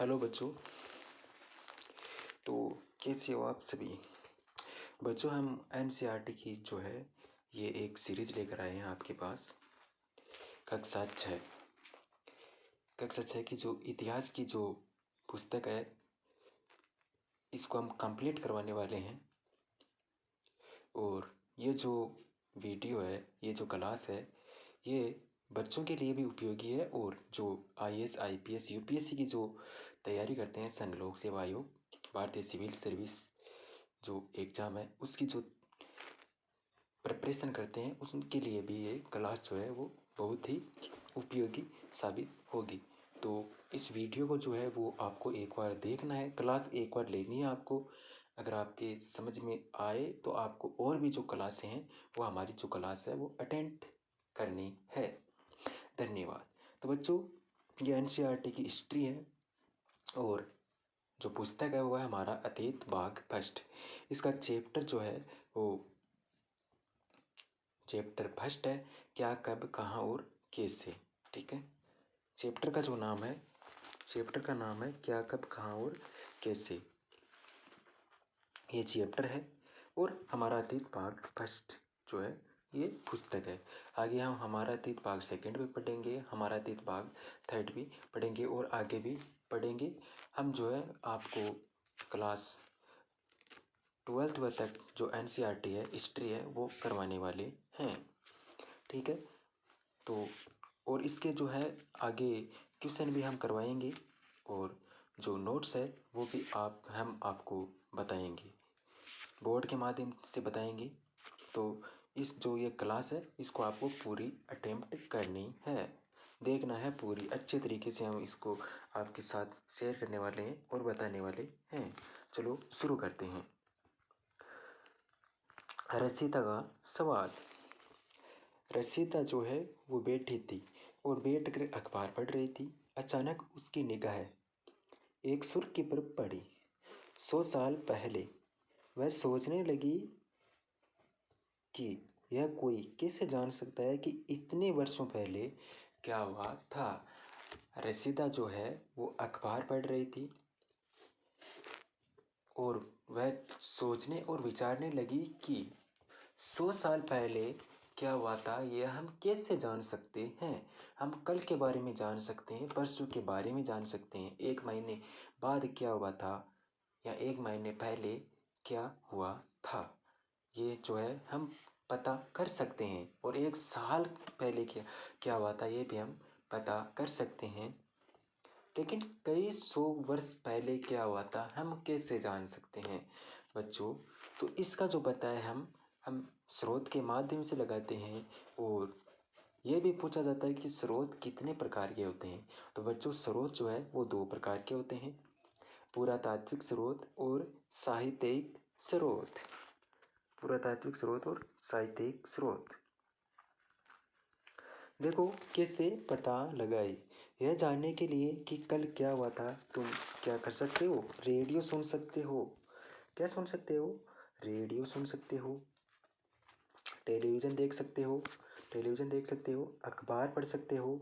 Hello बच्चों। तो कैसे हो आप सभी? बच्चों, हम एन की जो है, ये एक सीरीज़ लेकर आए हैं आपके पास। कक्षा छः। कक्षा छः की जो इतिहास की जो पुस्तक है, इसको हम कंप्लीट करवाने वाले हैं। और ये जो वीडियो है, ये जो क्लास है, ये बच्चों के लिए भी उपयोगी है। और जो I S I P S U P S C की जो तैयारी करते हैं संघ लोक सेवा आयोग, भारतीय सिविल सर्विस जो एग्ज़ाम है, उसकी जो प्रिपरेशन करते हैं उनके लिए भी ये क्लास जो है वो बहुत ही उपयोगी साबित होगी। तो इस वीडियो को जो है वो आपको एक बार देखना है, क्लास एक बार लेनी है आपको। अगर आपके समझ में आए तो आपको और भी जो क्लासें हैं, वो हमारी जो क्लास है वो अटेंड करनी है। धन्यवाद। तो बच्चों, ये एन की हिस्ट्री है। और जो पुस्तक है वो है हमारा अतीत बाग फ़र्स्ट। इसका चैप्टर जो है वो चैप्टर फ़र्स्ट है, क्या, कब, कहाँ और कैसे, ठीक है? चैप्टर का जो नाम है, चैप्टर का नाम है, क्या, कब, कहाँ और कैसे। ये चैप्टर है और हमारा अतीत भाग फ़र्स्ट जो है, ये पुस्तक है। आगे हम हमारा अतीत भाग सेकंड भी पढ़ेंगे, हमारा अतीत भाग थर्ड भी पढ़ेंगे और आगे भी पढ़ेंगे। हम जो है आपको क्लास ट्वेल्थ व तक जो एन e है, हिस्ट्री है, वो करवाने वाले हैं। ठीक है? तो और इसके जो है आगे क्वेश्चन भी हम करवाएँगे और जो नोट्स है, वो भी आप, हम आपको बताएँगे। बोर्ड के माध्यम से बताएँगे। तो इस जो ये क्लास है, इसको आपको पूरी अटेम्प्ट करनी है। देखना है पूरी, अच्छे तरीके से हम इसको आपके साथ शेयर करने वाले हैं और बताने वाले हैं। चलो, शुरू करते हैं। रसीता का सवाल। रसीता जो है, वो बैठी थी और बैठ कर अखबार पढ़ रही थी। अचानक उसकी निगाह एक सुर्खी पर पड़ी। सौ साल पहले वह सोचने लगी कि यह कोई कैसे जान सकता है कि इतने वर्षों पहले क्या हुआ? था। रसीदा जो है, वो अखबार पढ़ रही थी और वह सोचने और विचारने लगी कि सौ साल पहले क्या हुआ था यह हम कैसे जान सकते हैं? हम कल के बारे में जान सकते हैं, परसों के बारे में जान सकते हैं। एक महीने बाद क्या हुआ था या एक महीने पहले क्या हुआ था? ये जो है, हम पता कर सकते हैं। और एक साल पहले क्या क्या हुआ था ये भी हम पता कर सकते हैं। लेकिन कई सौ वर्ष पहले क्या हुआ था, हम कैसे जान सकते हैं? बच्चों तो इसका जो पता है हम हम स्रोत के माध्यम से लगाते हैं और ये भी पूछा जाता है कि स्रोत कितने प्रकार के होते हैं। तो बच्चों, स्रोत जो है वो दो प्रकार के होते हैं। पुरातात्विक स्रोत और साहित्यिक स्रोत। पुरातात्विक स्रोत और साहित्यिक स्रोत। देखो कैसे पता लगाए यह जानने के लिए कि कल क्या हुआ था। तुम क्या कर सकते हो? रेडियो सुन सकते हो। क्या सुन सकते हो? रेडियो सुन सकते हो। टेलीविज़न देख सकते हो। टेलीविज़न देख सकते हो। अखबार पढ़ सकते हो।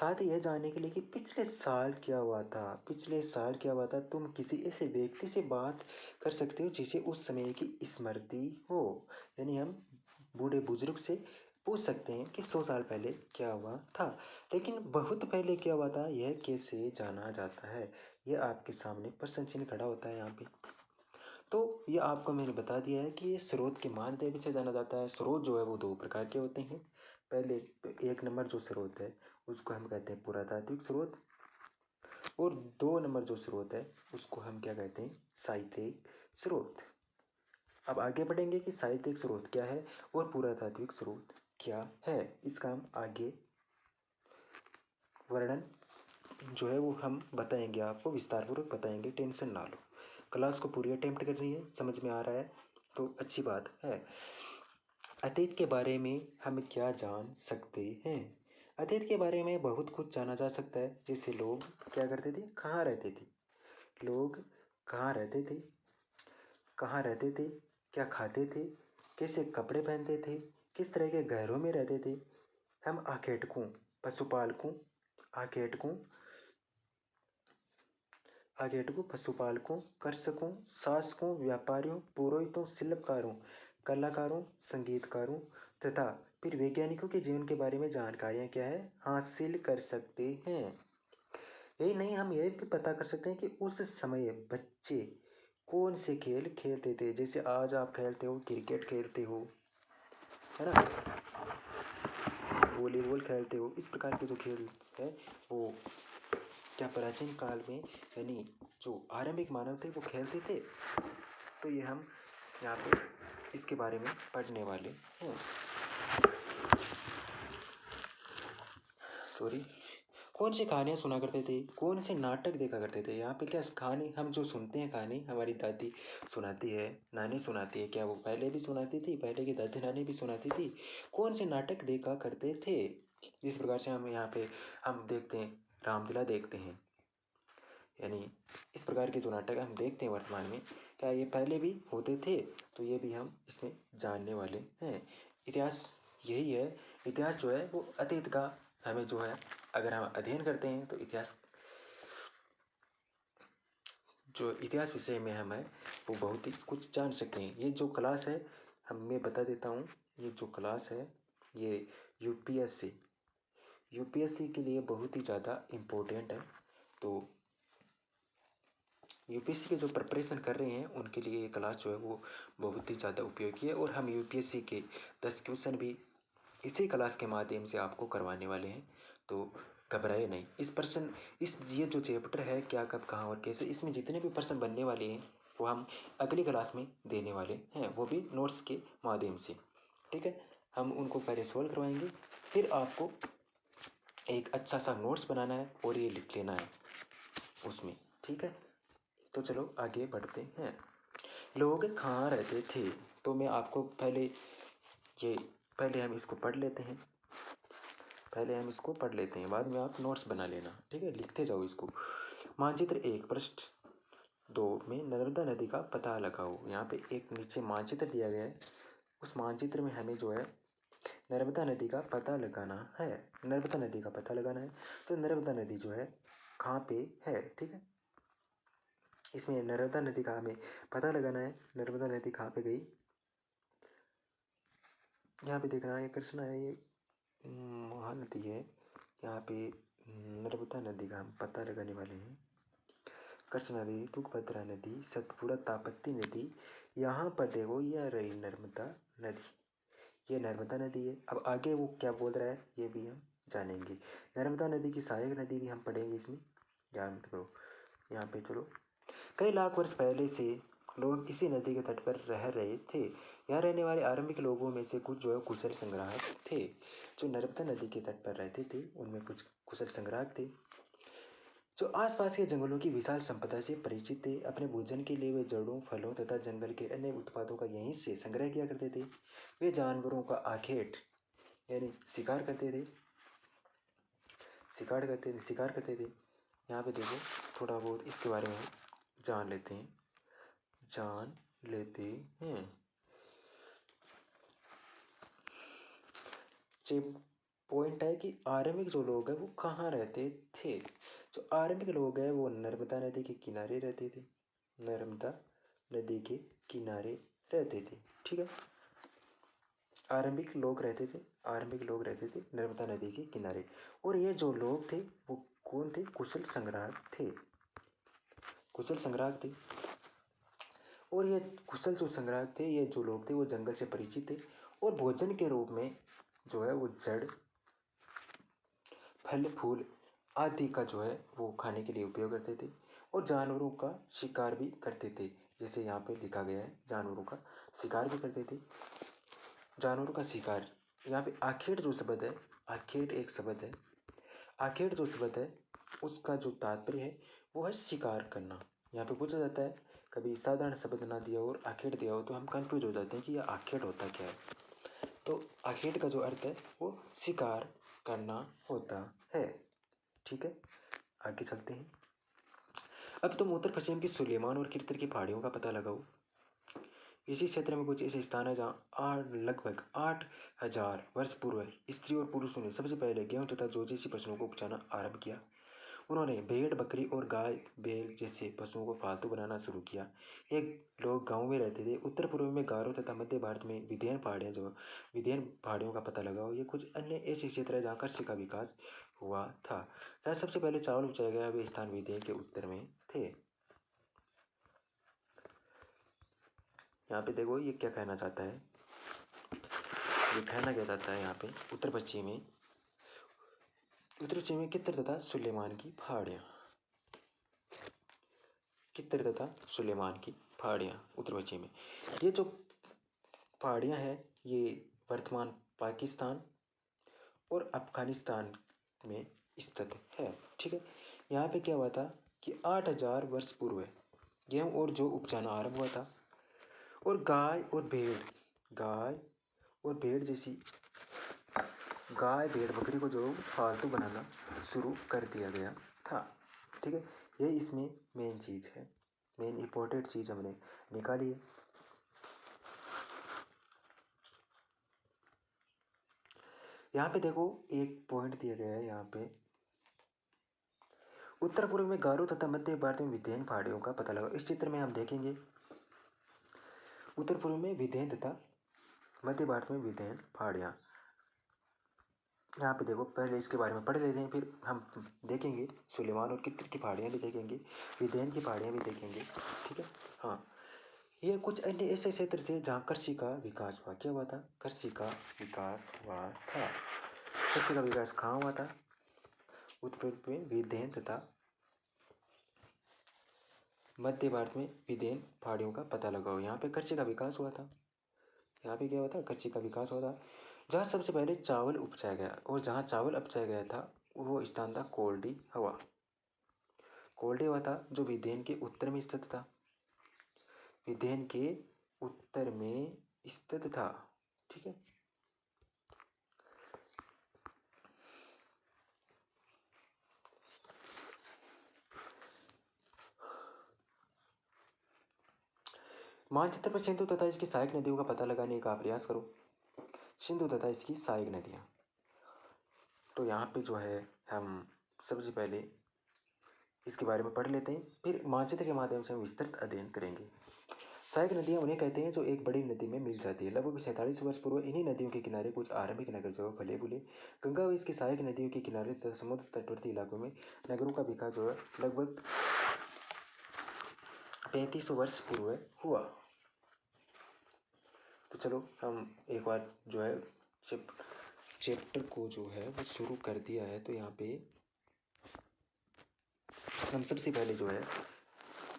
साथ ही यह जानने के लिए कि पिछले साल क्या हुआ था? पिछले साल क्या हुआ था? तुम किसी ऐसे व्यक्ति से बात कर सकते हो जिसे उस समय की स्मृति हो। यानी हम बूढ़े बुज़ुर्ग से पूछ सकते हैं कि सौ साल पहले क्या हुआ था। लेकिन बहुत पहले क्या हुआ था? यह कैसे जाना जाता है? यह आपके सामने प्रश्न चिन्ह खड़ा होता है यहाँ पे। तो ये आपको मैंने बता दिया है कि ये स्रोत के माध्यम से जाना जाता है। स्रोत जो है वो दो प्रकार के होते हैं। पहले एक नंबर जो स्रोत है, उसको हम कहते हैं पुरातात्विक स्रोत। और दो नंबर जो स्रोत है, उसको हम क्या कहते हैं? साहित्यिक स्रोत। अब आगे बढ़ेंगे कि साहित्यिक स्रोत क्या है और पुरातात्विक स्रोत क्या है। इसका हम आगे वर्णन जो है वो हम बताएँगे, आपको विस्तारपूर्वक बताएँगे, टेंशन ना लो। क्लास को पूरी अटेम्प्ट करनी है, समझ में आ रहा है तो अच्छी बात है। अतीत के बारे में हम क्या जान सकते हैं? अतीत के बारे में बहुत कुछ जाना जा सकता है। जैसे लोग क्या करते थे? कहाँ रहते थे? लोग कहाँ रहते थे? कहाँ रहते थे? क्या खाते थे? कैसे कपड़े पहनते थे? किस तरह के घरों में रहते थे? हम आखेटकों पशुपालकों आखेटकों आगेटकों पशुपालकों कृषकों शासकों, व्यापारियों, पुरोहितों, शिल्पकारों कलाकारों, संगीतकारों तथा फिर वैज्ञानिकों के जीवन के बारे में जानकारियाँ क्या है, हासिल कर सकते हैं। यही नहीं, हम ये भी पता कर सकते हैं कि उस समय बच्चे कौन से खेल खेलते थे? जैसे आज आप खेलते हो, क्रिकेट खेलते हो, है ना? वॉलीबॉल खेलते हो, इस प्रकार के जो खेल है, वो क्या प्राचीन काल में, यानी जो आरंभिक मानव थे, वो खेलते थे? तो ये हम यहाँ पे इसके बारे में पढ़ने वाले हैं। सॉरी कौन सी कहानियाँ सुना करते थे? कौन से नाटक देखा करते थे? यहाँ पे क्या कहानी, हम जो सुनते हैं कहानी, हमारी दादी सुनाती है, नानी सुनाती है, क्या वो पहले भी सुनाती थी? पहले की दादी नानी भी सुनाती थी? कौन से नाटक देखा करते थे? जिस प्रकार से हम यहाँ पे, हम देखते हैं, रामलीला देखते हैं। यानी इस प्रकार के जो नाटक हम देखते हैं वर्तमान में, क्या ये पहले भी होते थे? तो ये भी हम इसमें जानने वाले हैं। इतिहास यही है। इतिहास जो है, वो अतीत का हमें जो है, अगर हम अध्ययन करते हैं तो इतिहास जो इतिहास विषय में हम है, वो बहुत ही कुछ जान सकते हैं। ये जो क्लास है, हम, मैं बता देता हूँ, ये जो क्लास है, ये यूपीएससी। यूपीएससी के लिए बहुत ही ज़्यादा इम्पोर्टेंट है। तो यूपीएससी के जो प्रिपरेशन कर रहे हैं, उनके लिए ये क्लास जो है वो बहुत ही ज़्यादा उपयोगी है और हम यूपीएससी के दस क्वेश्चन भी इसी क्लास के माध्यम से आपको करवाने वाले हैं। तो घबराए नहीं। इस पर्सन इस ये जो चैप्टर है, क्या, कब, कहाँ और कैसे, इसमें जितने भी पर्सन बनने वाले हैं, वो हम अगली क्लास में देने वाले हैं, वो भी नोट्स के माध्यम से। ठीक है? हम उनको पहले सोल्व करवाएँगे, फिर आपको एक अच्छा सा नोट्स बनाना है और ये लिख लेना है उसमें। ठीक है? तो चलो आगे बढ़ते हैं। लोग कहाँ रहते थे? तो मैं आपको पहले ये, पहले हम इसको पढ़ लेते हैं। पहले हम इसको पढ़ लेते हैं, बाद में आप नोट्स बना लेना, ठीक है? लिखते जाओ इसको। मानचित्र एक पृष्ठ दो में नर्मदा नदी का पता लगाओ। यहाँ पे एक नीचे मानचित्र दिया गया है। उस मानचित्र में हमें जो है, नर्मदा नदी का पता लगाना है। नर्मदा नदी का पता लगाना है। तो नर्मदा नदी जो है, कहाँ पे है, ठीक है? इसमें नर्मदा नदी का हमें पता लगाना है, नर्मदा नदी कहाँ पे गई? यहाँ पे देखना है, कृष्णा है ये महानदी है। यहाँ पे नर्मदा नदी का हम पता लगाने वाले हैं। कृष्णा नदी तुंगभद्रा नदी, सतपुड़ा तापती नदी, यहाँ पर देखो, यह रही नर्मदा नदी। ये नर्मदा नदी है। अब आगे वो क्या बोल रहा है, ये भी हम जानेंगे। नर्मदा नदी की सहायक नदी भी हम पढ़ेंगे इसमें। मत करो यहाँ पे चलो। कई लाख वर्ष पहले से लोग इसी नदी के तट पर रह रहे थे। यहाँ रहने वाले आरंभिक लोगों में से कुछ जो है कुशल संग्राहक थे, जो नर्मदा नदी के तट पर रहते थे, उनमें कुछ कुशल संग्राहक थे, जो आसपास के जंगलों की विशाल संपदा से परिचित थे। अपने भोजन के लिए वे जड़ों, फलों तथा जंगल के अन्य उत्पादों का यहीं से संग्रह किया करते थे। वे जानवरों का आखेट, यानी शिकार करते थे। शिकार करते थे शिकार करते थे। यहाँ पे देखो, थोड़ा बहुत इसके बारे में जान लेते हैं। जान लेते हैं। पॉइंट है कि आरंभिक जो लोग हैं, वो कहाँ रहते थे? जो आरंभिक लोग हैं, वो नर्मदा नदी के किनारे रहते थे। नर्मदा नदी के किनारे रहते थे। ठीक है? आरंभिक लोग रहते थे, आरंभिक लोग रहते थे नर्मदा नदी के किनारे। और ये जो लोग थे, वो कौन थे? कुशल संग्राहक थे। कुशल संग्राहक थे। और ये कुशल जो संग्राहक थे, ये जो लोग थे, वो जंगल से परिचित थे और भोजन के रूप में जो है, वो जड़, फल, फूल आदि का जो है, वो खाने के लिए उपयोग करते थे और जानवरों का शिकार भी करते थे। जैसे यहाँ पे लिखा गया है, जानवरों का शिकार भी करते थे। जानवरों का शिकार, यहाँ पे आखेट जो शब्द है आखेट एक शब्द है। आखेट जो शब्द है, उसका जो तात्पर्य है वो है शिकार करना। यहाँ पे पूछा जाता है, कभी साधारण शब्द ना दिया और आखेट दिया हो तो हम कंफ्यूज हो जाते हैं कि यह आखेट होता क्या है। तो आखेट का जो अर्थ है, वो शिकार करना होता है। ठीक है? आगे चलते हैं। अब तुम उत्तर पश्चिम की सुलेमान और कीर्तर की पहाड़ियों का पता लगाओ। इसी क्षेत्र में कुछ ऐसे स्थान है जहाँ आठ, लगभग आठ हज़ार वर्ष पूर्व स्त्री और पुरुषों ने सबसे पहले गेहूँ तथा जो जैसी फ़सलों को उपजाना आरंभ किया। उन्होंने भेड़, बकरी और गाय बैल जैसे पशुओं को पालतू बनाना शुरू किया। एक लोग गाँव में रहते थे। उत्तर पूर्व में गारो तथा मध्य भारत में विधेयन पहाड़ियाँ जो विधेयन पहाड़ियों का पता लगाओ, ये कुछ अन्य ऐसे क्षेत्र है जहाँ कृषि का विकास हुआ था। जहाँ सबसे पहले चावल उपजाया गया वे स्थान विधेयन के उत्तर में थे। यहाँ पे देखो ये क्या कहना चाहता है? ये कहना क्या चाहता है यहाँ पे? उत्तर पश्चिम में पश्चिम में कितर तथा सुलेमान की पहाड़ियाँ कितर तथा सुलेमान की पहाड़ियाँ उत्तर पश्चिम में? ये जो पहाड़ियाँ हैं, ये वर्तमान पाकिस्तान और अफ़गानिस्तान में स्थित है, ठीक है? यहाँ पे क्या हुआ था कि आठ हज़ार वर्ष पूर्व गेहूँ और जो उपजाना आरंभ हुआ था और गाय और भेड़, गाय और भेड़ जैसी गाय, भेड़, बकरी को जो फालतू बनाना शुरू कर दिया गया था, ठीक है? ये इसमें मेन चीज़ है। मेन इम्पोर्टेंट चीज़ हमने निकाली है। यहाँ पे देखो, एक पॉइंट दिया गया है यहाँ पे। उत्तर पूर्व में गारो तथा मध्य भारत में विधेयन पहाड़ियों का पता लगा इस चित्र में हम देखेंगे। उत्तर पूर्व में विधेयन तथा मध्य भारत में विधेयन पहाड़ियाँ। यहाँ पे देखो, पहले इसके बारे में पढ़ लेते हैं, फिर हम देखेंगे सुलेमान और कितर की पहाड़ियाँ भी देखेंगे विधेन की पहाड़ियाँ भी देखेंगे, ठीक है? हाँ ये कुछ अन्य ऐसे क्षेत्र थे जहाँ कृषि का विकास हुआ। क्या हुआ था? कृषि का विकास हुआ था। कृषि का विकास कहाँ हुआ था? उत्तर में विधेन तथा मध्य भारत में विधेन पहाड़ियों का पता लगाओ। यहाँ पे कृषि का विकास हुआ था। यहाँ पे क्या हुआ था? कृषि का विकास हुआ था। जहाँ सबसे पहले चावल उपजाया गया और जहाँ चावल उपजाया गया था, वो स्थान था कोल्डी हवा। कोल्डी हवा था जो विधेन के उत्तर में स्थित था। विधेन के उत्तर में स्थित था, ठीक है? मानचित्र पर सिंधु तथा इसकी सहायक नदियों का पता लगाने का प्रयास करो। सिंधु तथा इसकी सहायक नदियाँ तो यहाँ पे जो है, हम सबसे पहले इसके बारे में पढ़ लेते हैं, फिर मानचित्र के माध्यम से हम विस्तृत अध्ययन करेंगे। सहायक नदियाँ उन्हें कहते हैं जो एक बड़ी नदी में मिल जाती है। लगभग सैंतालीस वर्ष पूर्व इन्हीं नदियों के किनारे कुछ आरंभिक नगर जो है फले बुले गंगा व इसकी सहायक नदियों के किनारे तथा समुद्र तटवर्ती इलाकों में नगरों का विकास जो है, लगभग पैंतीस वर्ष पूर्व हुआ। तो चलो, हम एक बार जो है चैप्टर को जो है वो शुरू कर दिया है तो यहाँ पे हम सबसे पहले जो है,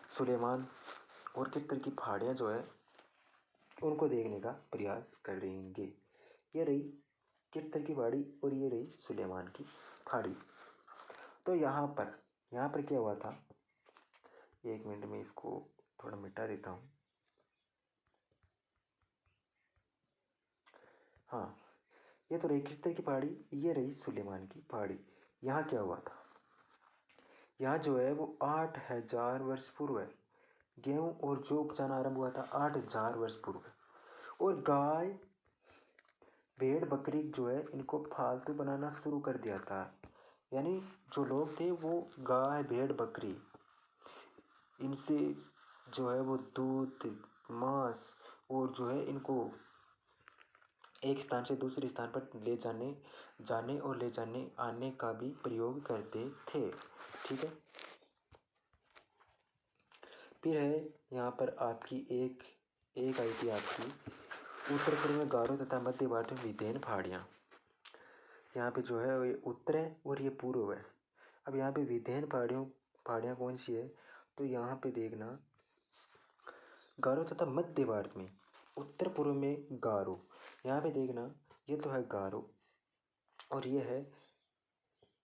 सुलेमान और कितर की पहाड़ियाँ जो है, उनको देखने का प्रयास करेंगे। ये रही कितर की पहाड़ी और ये रही सुलेमान की पहाड़ी तो यहाँ पर यहाँ पर क्या हुआ था? एक मिनट में इसको थोड़ा मिटा देता हूँ। हाँ ये तो कितर की पहाड़ी, ये रही सुलेमान की पहाड़ी। यहाँ क्या हुआ था? यहाँ जो है, वो आठ हज़ार वर्ष पूर्व है। गेहूँ और जो उपजाना आरंभ हुआ था, आठ हज़ार वर्ष पूर्व और गाय, भेड़, बकरी जो है, इनको फालतू बनाना शुरू कर दिया था। यानी जो लोग थे, वो गाय, भेड़, बकरी, इनसे जो है वो दूध, मांस और जो है, इनको एक स्थान से दूसरे स्थान पर ले जाने जाने और ले जाने, आने का भी प्रयोग करते थे। ठीक है? फिर है यहाँ पर आपकी एक एक आई थी आपकी उत्तर पूर्व में गारो तथा मध्य भारत में विधेन पहाड़ियाँ। यहाँ पे जो है ये उत्तर है और ये पूर्व है। अब यहाँ पे विधेन पहाड़ियों, पहाड़ियाँ कौन सी है? तो यहाँ पे देखना, गारो तथा मध्य भारत में उत्तर पूर्व में गारो। यहाँ पे देखना, ये तो है गारो और ये है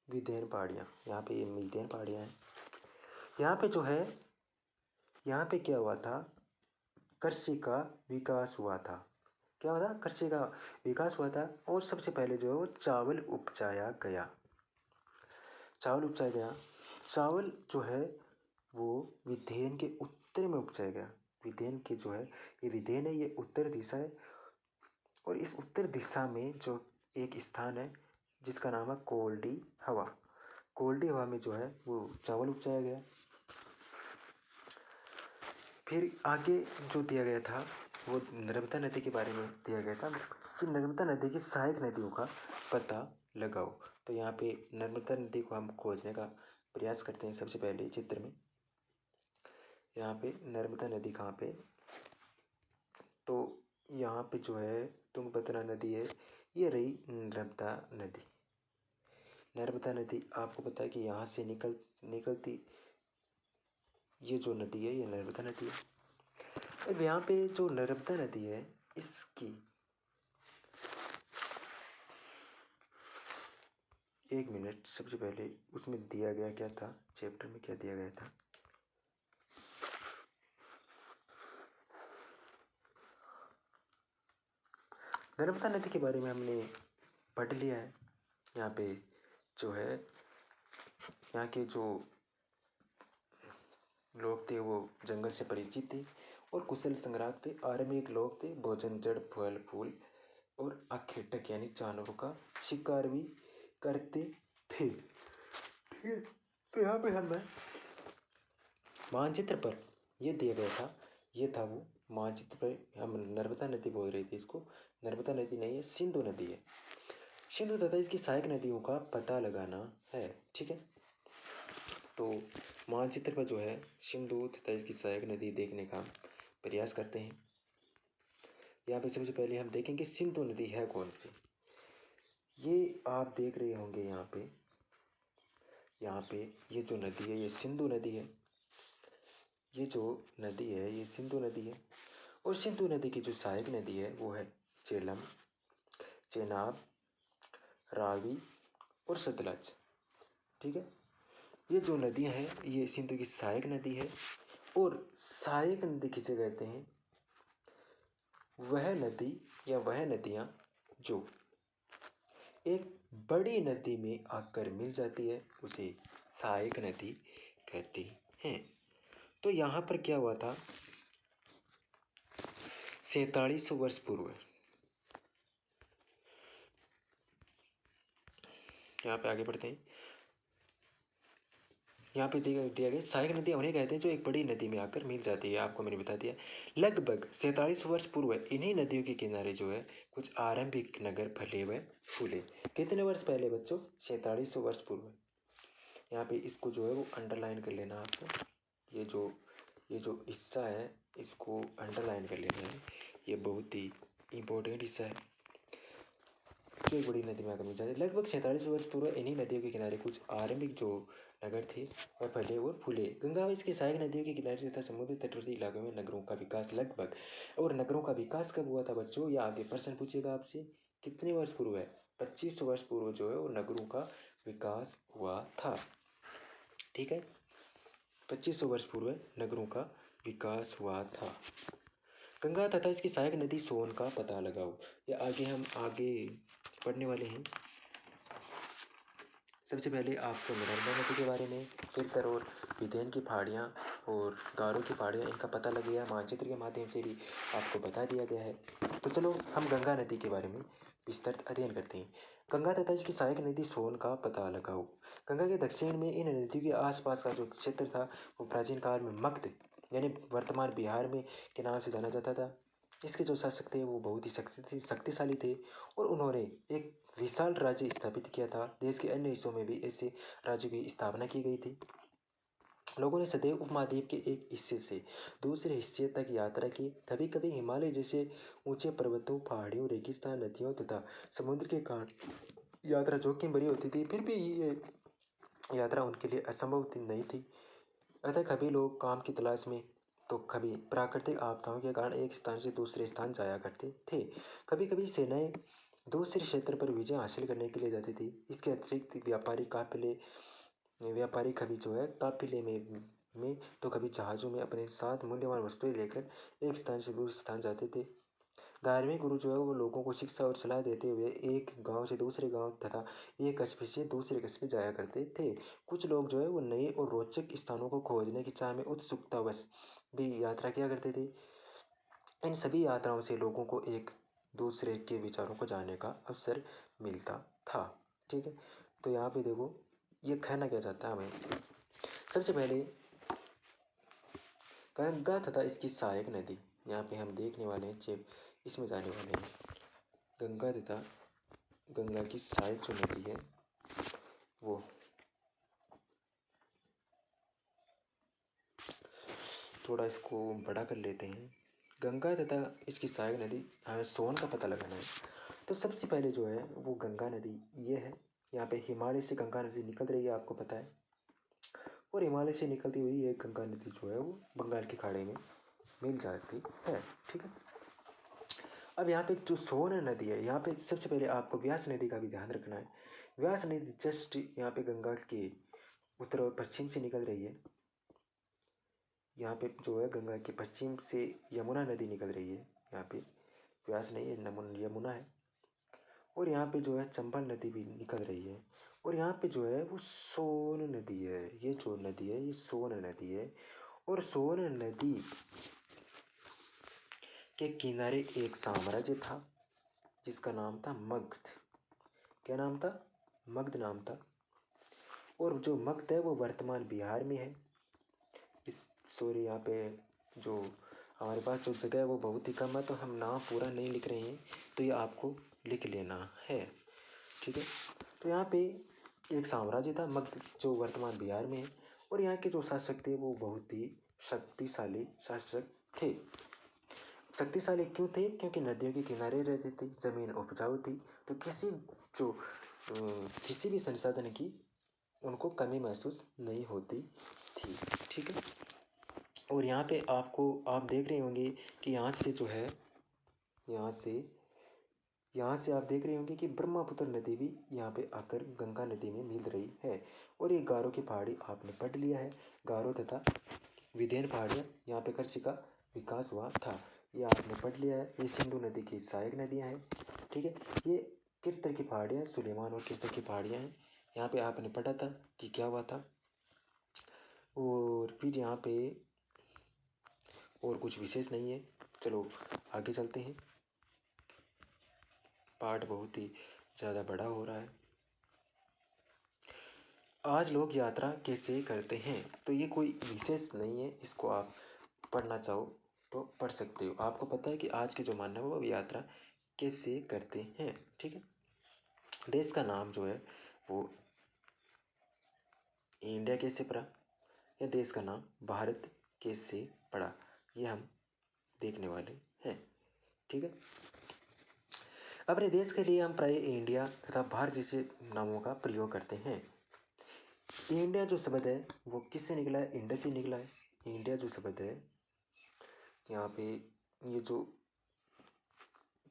विधेन पहाड़ियाँ। यहाँ पे ये विधेन पहाड़ियाँ हैं। यहाँ पे जो है, यहाँ पे क्या हुआ था? कृषि का विकास हुआ था। क्या हुआ था? कृषि का विकास हुआ था और सबसे पहले जो है वो चावल उपजाया गया। चावल उपजाया गया। चावल जो है, वो विधेयन के उत्तर में उपजाया गया। विधेयन के जो है, ये विधेयन है, ये उत्तर दिशा है। और इस उत्तर दिशा में जो एक स्थान है, जिसका नाम है कोल्डी हवा। कोल्डी हवा में जो है, वो चावल उपजाया गया। फिर आगे जो दिया गया था, वो नर्मदा नदी के बारे में दिया गया था, कि नर्मदा नदी की सहायक नदियों का पता लगाओ। तो यहाँ पे नर्मदा नदी को हम खोजने का प्रयास करते हैं सबसे पहले चित्र में। यहाँ पे नर्मदा नदी कहाँ पे? तो यहाँ पे जो है तुंगभद्रा नदी है, ये रही नर्मदा नदी। नर्मदा नदी, आपको पता है कि यहाँ से निकल, निकलती, ये जो नदी है, ये नर्मदा नदी है। अब यहाँ पे जो नर्मदा नदी है, इसकी एक मिनट, सबसे पहले उसमें दिया गया क्या था? चैप्टर में क्या दिया गया था? नर्मदा नदी के बारे में हमने पढ़ लिया है। यहाँ पे जो है, यहाँ के जो लोग थे, वो जंगल से परिचित थे और कुशल संग्राहक थे आर्मिक लोग थे, भोजन, जड़, फल, फूल और आखेटक यानी जानवरों का शिकार भी करते थे। ठीक है तो यहाँ पे हमें मानचित्र पर ये दिया गया था, ये था वो मानचित्र पर हम नर्मदा नदी बोल रहे थे इसको। नर्मदा नदी नहीं है, सिंधु नदी है। सिंधु तथा इसकी सहायक नदियों का पता लगाना है, ठीक है? तो मानचित्र पर जो है, सिंधु तथा इसकी सहायक नदी देखने का प्रयास करते हैं। यहाँ पे सबसे पहले हम देखेंगे सिंधु नदी है कौन सी। ये आप देख रहे होंगे यहाँ पे यहाँ पे ये जो नदी है, ये सिंधु नदी है। ये जो नदी है, ये सिंधु नदी है। और सिंधु नदी की जो सहायक नदी है, वो है चेलम चेनाब रावी और सतलज ठीक है? ये जो नदियाँ हैं, ये सिंधु की सहायक नदी है और सहायक नदी किसे कहते हैं? वह नदी या वह नदियाँ जो एक बड़ी नदी में आकर मिल जाती है, उसे सहायक नदी कहते हैं। तो यहाँ पर क्या हुआ था? सैतालीस वर्ष पूर्व। यहाँ पे आगे बढ़ते हैं। यहाँ पे दिया गया सहायक नदी उन्हें कहते हैं जो एक बड़ी नदी में आकर मिल जाती है। आपको मैंने बता दिया। लगभग सैंतालीस वर्ष पूर्व इन्हीं नदियों के किनारे जो है, कुछ आरंभिक नगर फले हुए फूले। कितने वर्ष पहले बच्चों? सैंतालीस वर्ष पूर्व। यहाँ पे इसको जो है वो अंडरलाइन कर लेना आपको। ये जो ये जो हिस्सा है, इसको अंडरलाइन कर लेना है। ये बहुत ही इम्पोर्टेंट हिस्सा है। जो एक बड़ी नदी में आकर मिल जाती है। लगभग सैंतालीस वर्ष पूर्व इन्हीं नदियों के किनारे कुछ आरंभिक जो नगर थे और फले और फूले। गंगा व इसके सहायक नदियों के किनारे तथा समुद्र तटवर्ती इलाकों में नगरों का विकास लगभग और नगरों का विकास कब हुआ था बच्चों या आगे प्रश्न पूछेगा आपसे। कितने वर्ष पूर्व है? पच्चीस वर्ष पूर्व जो है वो नगरों का विकास हुआ था। ठीक है? पच्चीस वर्ष पूर्व नगरों का विकास हुआ था। गंगा तथा इसकी सहायक नदी सोन का पता लगाओ। या आगे हम आगे पढ़ने वाले हैं। सबसे पहले आपको नर्मदा नदी के बारे में, फिर और विधेन की पहाड़ियाँ और गारों की पहाड़ियाँ, इनका पता लग गया, मानचित्र के माध्यम से भी आपको बता दिया गया है। तो चलो, हम गंगा नदी के बारे में विस्तृत अध्ययन करते हैं। गंगा तथा इसकी सहायक नदी सोन का पता लगाओ। गंगा के दक्षिण में इन नदियों के आसपास का जो क्षेत्र था, वो प्राचीन काल में मग्ध यानी वर्तमान बिहार में के नाम से जाना जाता था। इसके जो शासक थे वो बहुत ही शक्ति, शक्तिशाली थे और उन्होंने एक विशाल राज्य स्थापित किया था। देश के अन्य हिस्सों में भी ऐसे राज्य की स्थापना की गई थी। लोगों ने सदैव उपमहाद्वीप के एक हिस्से से दूसरे हिस्से तक यात्रा की। कभी कभी हिमालय जैसे ऊँचे पर्वतों, पहाड़ियों, रेगिस्तान नदियों तथा समुद्र के कारण यात्रा जोखिम भरी होती थी। फिर भी ये यात्रा उनके लिए असंभव नहीं थी। अतः कभी लोग काम की तलाश में तो कभी प्राकृतिक आपदाओं के कारण एक स्थान से दूसरे स्थान जाया करते थे। कभी कभी सेनाएँ दूसरे क्षेत्र पर विजय हासिल करने के लिए जाती थी। इसके अतिरिक्त व्यापारी काफिले, व्यापारी कभी जो है काफिले में में तो कभी जहाज़ों में अपने साथ मूल्यवान वस्तुएँ लेकर एक स्थान से दूसरे स्थान जाते थे। धार्मिक गुरु जो है वो लोगों को शिक्षा और सलाह देते हुए एक गाँव से दूसरे गाँव तथा एक कस्बे से दूसरे कस्बे जाया करते थे। कुछ लोग जो है वो नए और रोचक स्थानों को खोजने की चाह में उत्सुकतावश भी यात्रा किया करते थे। इन सभी यात्राओं से लोगों को एक दूसरे के विचारों को जानने का अवसर मिलता था। ठीक है? तो यहाँ पे देखो, ये कहना क्या चाहता है हमें? सबसे पहले गंगा तथा इसकी सहायक नदी, यहाँ पे हम देखने वाले हैं जब इसमें जाने वाले हैं। गंगा तथा गंगा की सहायक जो नदी है, वो थोड़ा इसको बड़ा कर लेते हैं। गंगा तथा इसकी सहायक नदी हमें सोन का पता लगाना है। तो सबसे पहले जो है, वो गंगा नदी, ये है। यहाँ पे हिमालय से गंगा नदी निकल रही है, आपको पता है। और हिमालय से निकलती हुई ये गंगा नदी जो है, वो बंगाल की खाड़ी में मिल जाती है, ठीक है? अब यहाँ पे जो सोन नदी है, यहाँ पे सबसे पहले आपको व्यास नदी का भी ध्यान रखना है। व्यास नदी जस्ट यहाँ पे गंगा के उत्तर और पश्चिम से निकल रही है। यहाँ पे जो है गंगा के पश्चिम से यमुना नदी निकल रही है। यहाँ पे व्यास नहीं है यमुना है। और यहाँ पे जो है चंबल नदी भी निकल रही है। और यहाँ पे जो है वो सोन नदी है। ये जो नदी है, ये सोन नदी है। और सोन नदी के किनारे एक साम्राज्य था, जिसका नाम था मगध। क्या नाम था? मगध नाम था। और जो मगध है वो वर्तमान बिहार में है। सॉरी यहाँ पे जो हमारे पास जो जगह है, वो बहुत ही कम है तो हम नाम पूरा नहीं लिख रहे हैं तो ये आपको लिख लेना है। ठीक है? तो यहाँ पे एक साम्राज्य था, मध्य, जो वर्तमान बिहार में है, और यहाँ के जो शासक थे, वो बहुत ही शक्तिशाली शासक थे। शक्तिशाली क्यों थे? क्योंकि नदियों के किनारे रहते थे, ज़मीन उपजाऊ थी तो किसी जो किसी भी संसाधन की उनको कमी महसूस नहीं होती थी। ठीक है? और यहाँ पे आपको, आप देख रहे होंगे कि यहाँ से जो है, यहाँ से यहाँ से आप देख रहे होंगे कि ब्रह्मपुत्र नदी भी यहाँ पे आकर गंगा नदी में मिल रही है। और ये गारो की पहाड़ी आपने पढ़ लिया है। गारो तथा विधेन पहाड़ियाँ यहाँ पे कृषि का विकास हुआ था। ये आपने पढ़ लिया है। ये सिंधु नदी की सहायक नदियाँ हैं। ठीक है? ये किरतर की पहाड़ियाँ, सुलेमान और किरतर की पहाड़ियाँ हैं। यहाँ पे आपने पढ़ा था कि क्या हुआ था। और फिर यहाँ पे और कुछ विशेष नहीं है। चलो, आगे चलते हैं। पाठ बहुत ही ज़्यादा बड़ा हो रहा है। आज लोग यात्रा कैसे करते हैं? तो ये कोई विशेष नहीं है, इसको आप पढ़ना चाहो तो पढ़ सकते हो। आपको पता है कि आज के ज़माने में वो यात्रा कैसे करते हैं, ठीक है? देश का नाम जो है, वो इंडिया कैसे पड़ा? या देश का नाम भारत कैसे पड़ा? ये हम देखने वाले हैं, ठीक है? अपने देश के लिए हम प्राय इंडिया तथा भारत जैसे नामों का प्रयोग करते हैं। इंडिया जो शब्द है, वो किससे निकला है? इंडिया से निकला है। इंडिया जो शब्द है, यहाँ पे ये जो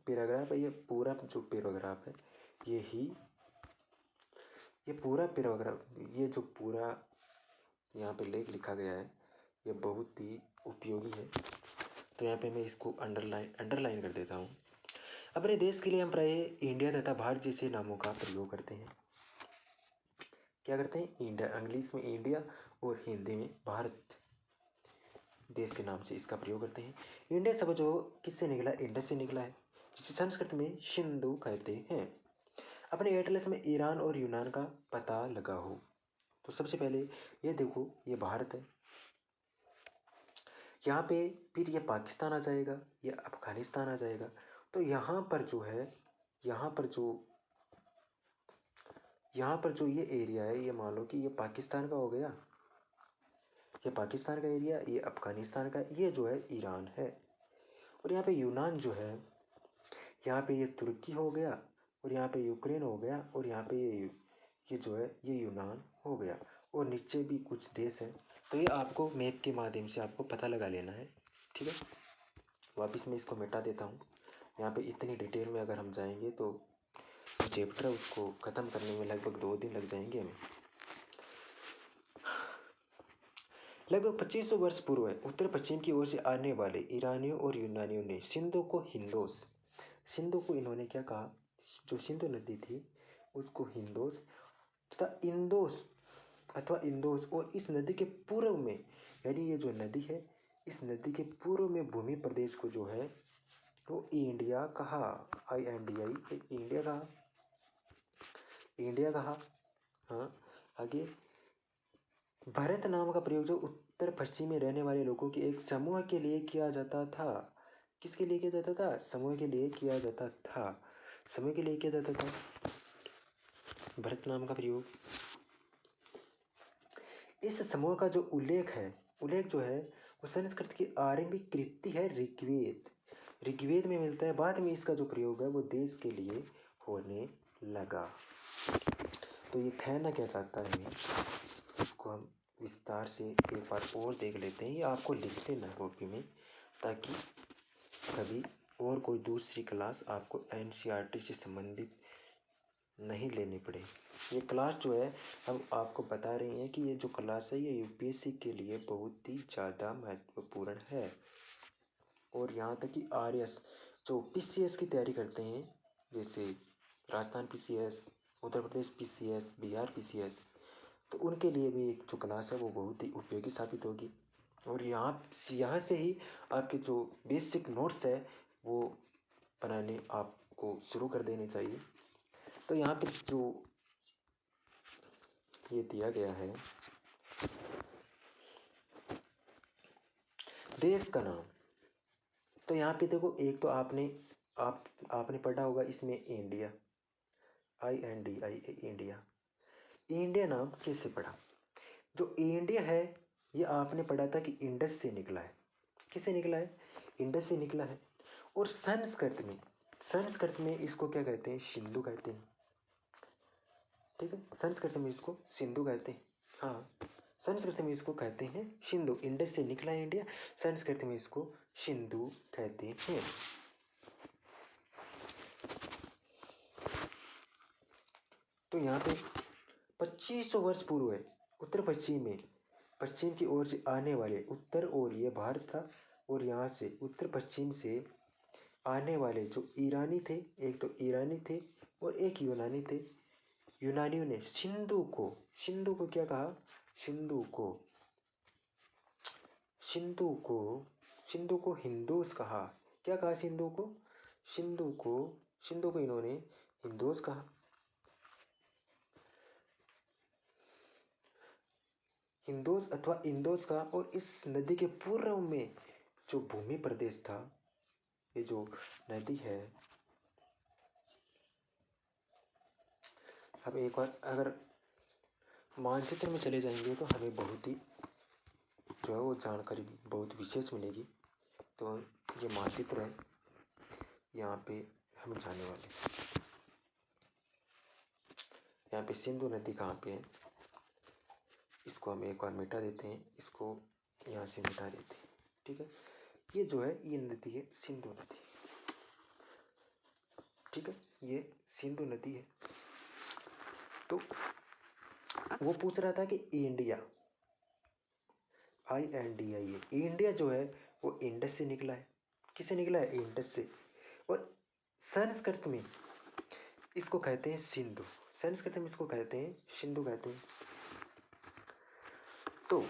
पैराग्राफ है, ये पूरा जो पैराग्राफ है, ये ही, ये पूरा पैराग्राफ, ये जो पूरा यहाँ पे लेख लिखा गया है, ये बहुत ही उपयोगी है। तो यहाँ पे मैं इसको अंडरलाइन अंडरलाइन कर देता हूँ। अपने देश के लिए हम प्राय इंडिया तथा भारत जैसे नामों का प्रयोग करते हैं। क्या करते हैं? इंडिया इंग्लिश में इंडिया और हिंदी में भारत देश के नाम से इसका प्रयोग करते हैं। इंडिया जो किससे निकला? इंडस से निकला है, जिसे संस्कृत में सिंधु कहते हैं। अपने एटलस में ईरान और यूनान का पता लगा हो तो सबसे पहले ये देखो, ये भारत है। यहाँ पे फिर ये पाकिस्तान आ जाएगा, ये अफ़गानिस्तान आ जाएगा। तो यहाँ पर जो है, यहाँ पर जो, यहाँ पर जो ये एरिया है, ये मान लो कि ये पाकिस्तान का हो गया। ये पाकिस्तान का एरिया ये अफ़गानिस्तान का, ये जो है ईरान है। और यहाँ पे यूनान जो है, यहाँ पे ये तुर्की हो गया, और यहाँ पे यूक्रेन हो गया, और यहाँ पे ये ये जो है, ये यूनान हो गया। और नीचे भी कुछ देश हैं। तो ये आपको मैप के माध्यम से आपको पता लगा लेना है, ठीक है? वापस मैं इसको मिटा देता हूँ। यहाँ पे इतनी डिटेल में अगर हम जाएँगे तो चैप्टर उसको ख़त्म करने में लगभग दो दिन लग जाएँगे हमें। लगभग पच्चीस सौ वर्ष पूर्व है उत्तर पश्चिम की ओर से आने वाले ईरानियों और यूनानियों ने सिंधु को हिंदोस, सिंधु को इन्होंने क्या कहा? जो सिंधु नदी थी, उसको हिंदोस तथा इंदोस अथवा इंदौर और इस नदी के पूर्व में, यानी ये जो नदी है, इस नदी के पूर्व में भूमि प्रदेश को जो है, वो इंडिया कहा I N D I India कहा इंडिया कहा हाँ आगे, भारत नाम का प्रयोग जो उत्तर पश्चिम में रहने वाले लोगों के एक समूह के लिए किया जाता था, किसके लिए किया जाता था? समूह के लिए किया जाता था, समूह के लिए किया जाता था, भरत नाम का प्रयोग। इस समूह का जो उल्लेख है, उल्लेख जो है, वो संस्कृत की आरंभिक कृति है ऋग्वेद। ऋग्वेद में मिलता है, बाद में इसका जो प्रयोग है, वो देश के लिए होने लगा। तो ये कहना क्या चाहता है? इसको हम विस्तार से एक बार और देख लेते हैं। ये आपको लिख लेना कॉपी में, ताकि कभी और कोई दूसरी क्लास आपको एन से संबंधित नहीं लेनी पड़े। ये क्लास जो है, हम आपको बता रहे हैं कि ये जो क्लास है, ये यूपीएससी के लिए बहुत ही ज़्यादा महत्वपूर्ण है। और यहाँ तक कि आर जो पीसीएस की तैयारी करते हैं, जैसे Rajasthan PCS Uttar Pradesh PCS Bihar PCS तो उनके लिए भी एक जो क्लास है, वो बहुत ही उपयोगी साबित होगी। और यहाँ यहाँ से ही आपके जो बेसिक नोट्स है, वो बनाने आपको शुरू कर देने चाहिए। तो यहाँ पे जो ये दिया गया है, देश का नाम। तो यहाँ पे देखो, एक तो आपने, आप, आपने पढ़ा होगा इसमें India I N D I India. India नाम कैसे पढ़ा? जो इंडिया है, ये आपने पढ़ा था कि इंडस से निकला है। किससे निकला है? इंडस से निकला है। और संस्कृत में संस्कृत में इसको क्या कहते हैं? सिंधु कहते हैं। ठीक है? संस्कृत में इसको सिंधु कहते हैं। हाँ संस्कृत में इसको कहते हैं सिंधु। इंडस से निकला है इंडिया, संस्कृत में इसको सिंधु कहते हैं। तो यहाँ पे पच्चीस सौ वर्ष पूर्व है, उत्तर पश्चिम में। पश्चिम की ओर से आने वाले उत्तर और ये भारत था और यहाँ से उत्तर पश्चिम से आने वाले जो ईरानी थे, एक तो ईरानी थे और एक यूनानी थे। यूनानियों ने सिंधु को सिंधु को क्या कहा सिंधु को सिंधु को सिंधु को हिंदूस कहा क्या कहा सिंधु को सिंधु को सिंधु को इन्होंने हिंदूस कहा हिंदोस अथवा इंदोस का और इस नदी के पूर्व में जो भूमि प्रदेश था ये जो नदी है अब एक बार अगर मानचित्र में चले जाएँगे तो हमें बहुत ही, जो है वो जानकारी बहुत विशेष मिलेगी। तो ये मानचित्र है, यहाँ पे हम जाने वाले यहाँ पे सिंधु नदी कहाँ पे है? इसको हम एक बार मिटा देते हैं, इसको यहाँ से मिटा देते हैं, ठीक है? ये जो है, ये नदी है, सिंधु नदी। ठीक है, ये सिंधु नदी है। तो वो पूछ रहा था कि India I N D I A India जो है वो इंडस से निकला है। किसे निकला है? इंडस से। और संस्कृत में इसको कहते हैं सिंधु। संस्कृत में इसको कहते हैं, सिंधु कहते हैं। तो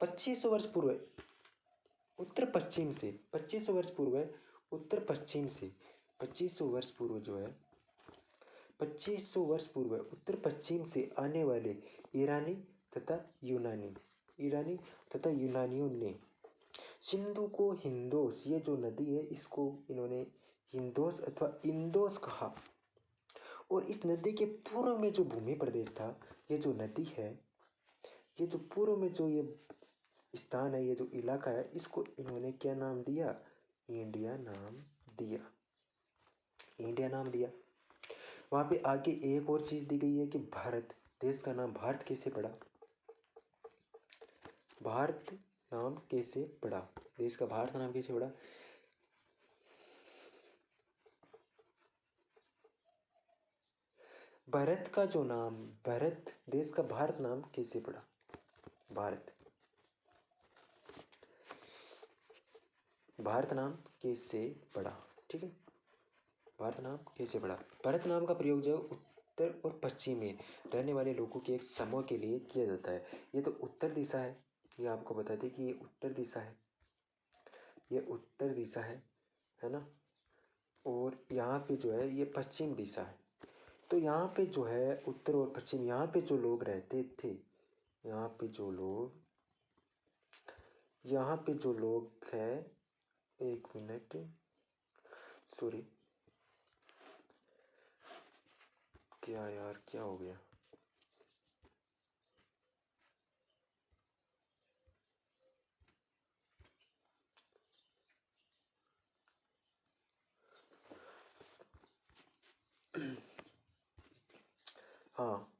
पच्चीस वर्ष पूर्व उत्तर पश्चिम से, पच्चीस सौ वर्ष पूर्व है, उत्तर पश्चिम से, पच्चीस सौ वर्ष पूर्व जो है, पच्चीस सौ वर्ष पूर्व उत्तर पश्चिम से आने वाले ईरानी तथा यूनानी, ईरानी तथा यूनानियों ने सिंधु को हिंदोस, ये जो नदी है, इसको इन्होंने हिंदोस अथवा इंदोस कहा। और इस नदी के पूर्व में जो भूमि प्रदेश था, ये जो नदी है, ये जो पूर्व में जो ये स्थान है, ये जो इलाका है, इसको इन्होंने क्या नाम दिया? इंडिया नाम दिया। इंडिया नाम दिया। वहाँ पे आगे एक और चीज़ दी गई है कि भारत, देश का नाम भारत कैसे पड़ा? भारत नाम कैसे पड़ा? देश का भारत नाम कैसे पड़ा? भारत का जो नाम, भारत, देश का भारत नाम कैसे पड़ा? भारत। भारत नाम कैसे पड़ा ठीक है? भारत नाम कैसे पड़ा भारत नाम का प्रयोग जो उत्तर और पश्चिम में रहने वाले लोगों के एक समूह के लिए किया जाता है। ये तो उत्तर दिशा है। ये आपको बता दें कि ये उत्तर दिशा है। ये उत्तर दिशा है है ना? और यहाँ पे जो है, ये पश्चिम दिशा है। तो यहाँ पे जो है उत्तर और पश्चिम, यहाँ पे जो लोग रहते थे, यहाँ पे जो लोग, यहाँ पे जो लोग है एक मिनट। सॉरी क्या यार, क्या हो गया? हाँ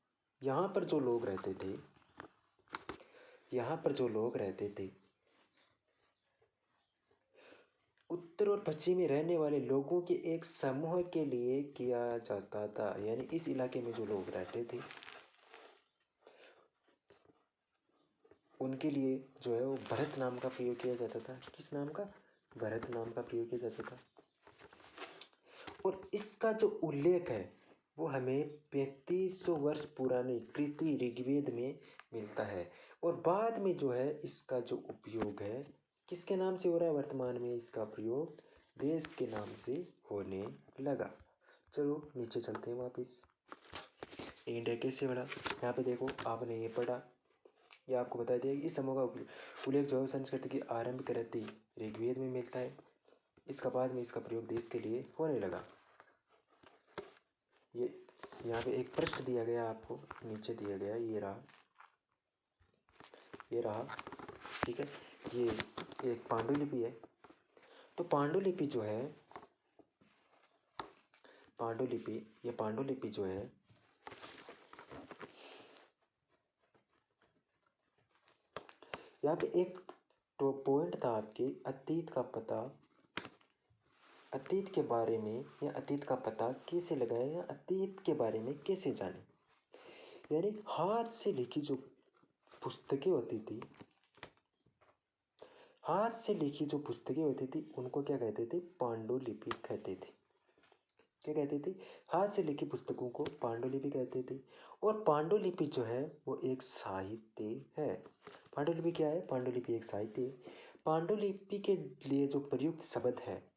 यहाँ पर जो लोग रहते थे, यहाँ पर जो लोग रहते थे उत्तर और पश्चिम में रहने वाले लोगों के एक समूह के लिए किया जाता था, यानी इस इलाके में जो लोग रहते थे, उनके लिए जो है वो भरत नाम का प्रयोग किया जाता था। किस नाम का? भरत नाम का प्रयोग किया जाता था। और इसका जो उल्लेख है, वो हमें पैंतीस सौ वर्ष पुराने कृति ऋग्वेद में मिलता है। और बाद में जो है इसका जो उपयोग है किसके नाम से हो रहा है वर्तमान में इसका प्रयोग? देश के नाम से होने लगा। चलो, नीचे चलते हैं वापस। इंडिया कैसे बढ़ा? यहाँ पे देखो, आपने ये पढ़ा। ये आपको बता दिया इस समूह का उल्लेख जो है संस्कृति की आरंभ करती, ऋग्वेद में मिलता है। इसका बाद में इसका प्रयोग देश के लिए होने लगा। ये यहाँ पे एक प्रश्न दिया गया आपको, नीचे दिया गया, ये रहा। ये रहा, ठीक है? ये एक पांडुलिपि है। तो पांडुलिपि जो है, पांडुलिपि, ये पांडुलिपि जो है, यहाँ पे एक तो पॉइंट था आपके, अतीत का पता। अतीत के बारे में या अतीत का पता कैसे लगाए या अतीत के बारे में कैसे जाने? यानी हाथ से लिखी जो पुस्तकें होती थी हाथ से लिखी जो पुस्तकें होती थी, उनको क्या कहते थे? पांडुलिपि कहते थे। क्या कहते थे? हाथ से लिखी पुस्तकों को पांडुलिपि कहते थे। और पांडुलिपि जो है, वो एक साहित्य है। पांडुलिपि क्या है? पांडुलिपि एक साहित्य पांडुलिपि के लिए जो प्रयुक्त शब्द है,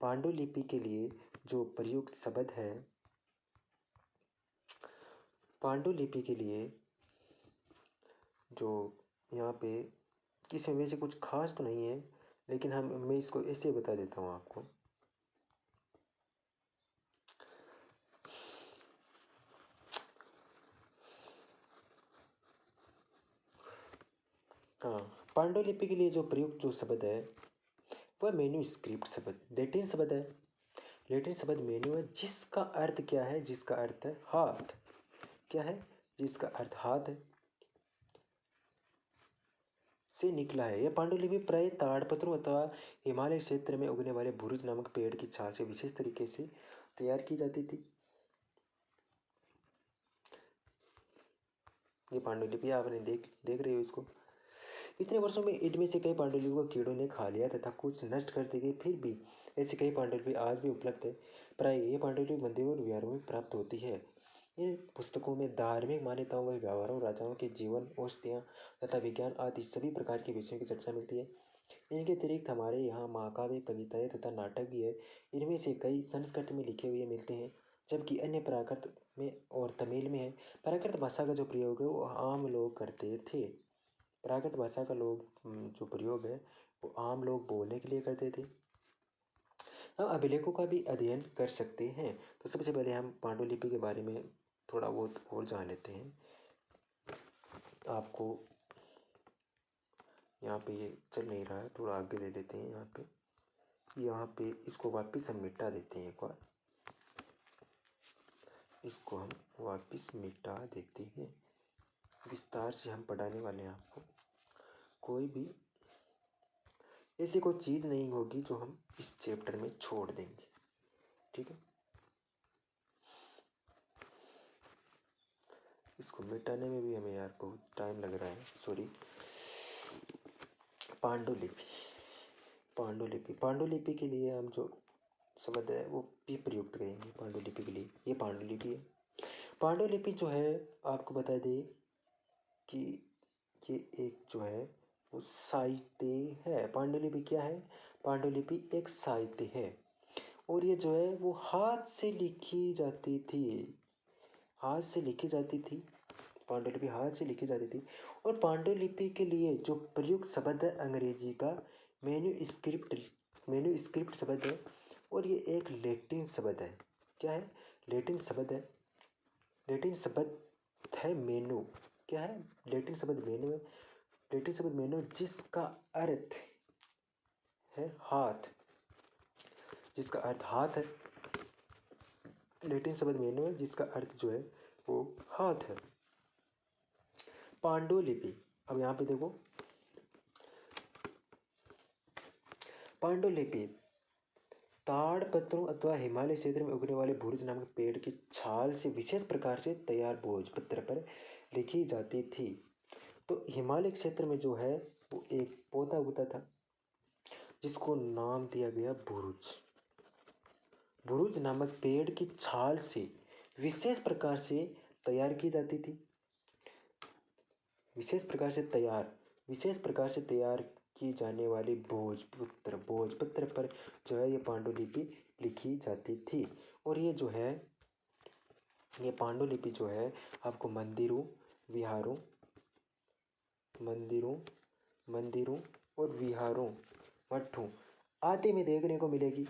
पांडुलिपि के लिए जो प्रयुक्त शब्द है, पांडुलिपि के लिए जो यहाँ पे इसमें वैसे कुछ खास तो नहीं है, लेकिन हम मैं इसको ऐसे बता देता हूँ आपको। हाँ पांडुलिपि के लिए जो प्रयुक्त जो शब्द है, वह मेन्यू स्क्रिप्ट शब्द, लेटिन शब्द है। लेटिन शब्द मेन्यू है, जिसका अर्थ क्या है? जिसका अर्थ है हाथ। क्या है? जिसका अर्थ हाथ है। से निकला है। यह पांडुलिपि प्राय ताड़पत्रों अथवा हिमालय क्षेत्र में उगने वाले भुरुज नामक पेड़ की छाल से विशेष तरीके से तैयार की जाती थी। ये पांडुलिपि आपने देख देख रहे हो इसको। इतने वर्षों में इनमें से कई पांडुलिपियों को कीड़ों ने खा लिया तथा कुछ नष्ट कर दी गई फिर भी ऐसी कई पांडुलिपि आज भी उपलब्ध है। प्राय ये पांडुलिपि मंदिरों और विहारों में प्राप्त होती है। इन पुस्तकों में धार्मिक मान्यताओं व व्यवहारों राजाओं के जीवन, औषधियाँ तथा विज्ञान आदि सभी प्रकार के विषयों की चर्चा मिलती है। इनके अतिरिक्त हमारे यहाँ महाकाव्य, कविताएँ तथा नाटक भी है। इनमें से कई संस्कृत में लिखे हुए मिलते हैं, जबकि अन्य प्राकृत में और तमिल में है। प्राकृत भाषा का जो प्रयोग है, वो आम लोग करते थे। प्राकृत भाषा का लोग जो प्रयोग है, वो आम लोग बोलने के लिए करते थे। हम अभिलेखों का भी अध्ययन कर सकते हैं। तो सबसे पहले हम पांडुलिपि के बारे में थोड़ा बहुत और जान लेते हैं। आपको यहाँ पे ये चल नहीं रहा है, थोड़ा आगे ले लेते हैं यहाँ पे। यहाँ पे इसको वापस हम मिटा देते हैं एक बार। इसको हम वापस मिटा देते हैं। विस्तार से हम पढ़ाने वाले हैं आपको। कोई भी ऐसी कोई चीज़ नहीं होगी जो हम इस चैप्टर में छोड़ देंगे। ठीक है? इसको मिटाने में भी हमें यार बहुत टाइम लग रहा है। सॉरी पांडुलिपि। पांडुलिपि। पांडुलिपि के लिए हम जो शब्द है, वो भी प्रयुक्त करेंगे पांडुलिपि के लिए। ये पांडुलिपि है। पांडुलिपि जो है, आपको बता दें कि ये एक जो है, वो साहित्य है। पांडुलिपि क्या है? पांडुलिपि एक साहित्य है। और ये जो है, वो हाथ से लिखी जाती थी। हाथ से लिखी जाती थी। पांडुलिपि हाथ से लिखी जाती थी। और पांडुलिपि के लिए जो प्रयुक्त शब्द है अंग्रेज़ी का मेन्यू स्क्रिप्ट मेन्यू स्क्रिप्ट शब्द है और ये एक लेटिन शब्द है। क्या है? लेटिन शब्द है। लेटिन शब्द है मेनू क्या है? लेटिन शब्द मेनू है। लेटिन शब्द मेनू जिसका अर्थ है हाथ। जिसका अर्थ हाथ है। लेटिन शब्द मेनू है जिसका अर्थ जो है वो हाथ है। पांडुलिपि। अब यहाँ पे देखो। पांडुलिपि ताड़ पत्रों अथवा हिमालय क्षेत्र में उगने वाले भूरज नामक पेड़ की छाल से विशेष प्रकार से तैयार भोज पत्र पर लिखी जाती थी। तो हिमालय क्षेत्र में जो है, वो एक पौधा उगता था, जिसको नाम दिया गया भुरुज। भुरुज नामक पेड़ की छाल से विशेष प्रकार से तैयार की जाती थी। विशेष प्रकार से तैयार, विशेष प्रकार से तैयार की जाने वाली भोजपत्र भोजपत्र पर जो है ये पांडुलिपि लिखी जाती थी। और ये जो है, ये पांडुलिपि जो है, आपको मंदिरों, विहारों, मंदिरों मंदिरों और विहारों, मठों आदि में देखने को मिलेगी।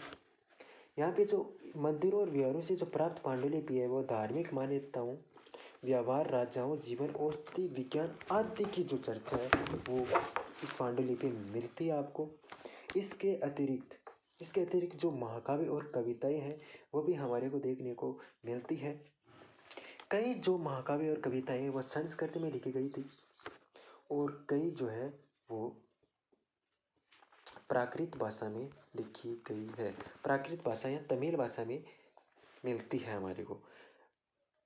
यहाँ पे जो मंदिरों और विहारों से जो प्राप्त पांडुलिपि है, वो धार्मिक मान्यताओं व्यवहार, राजाओं, जीवन, औषधि, विज्ञान आदि की जो चर्चा है, वो इस पांडुलिपि में मिलती है आपको। इसके अतिरिक्त इसके अतिरिक्त जो महाकाव्य और कविताएँ हैं, वो भी हमारे को देखने को मिलती है। कई जो महाकाव्य और कविताएँ वह संस्कृत में लिखी गई थी और कई जो है, वो प्राकृत भाषा में लिखी गई है। प्राकृत भाषा या तमिल भाषा में मिलती है हमारे को।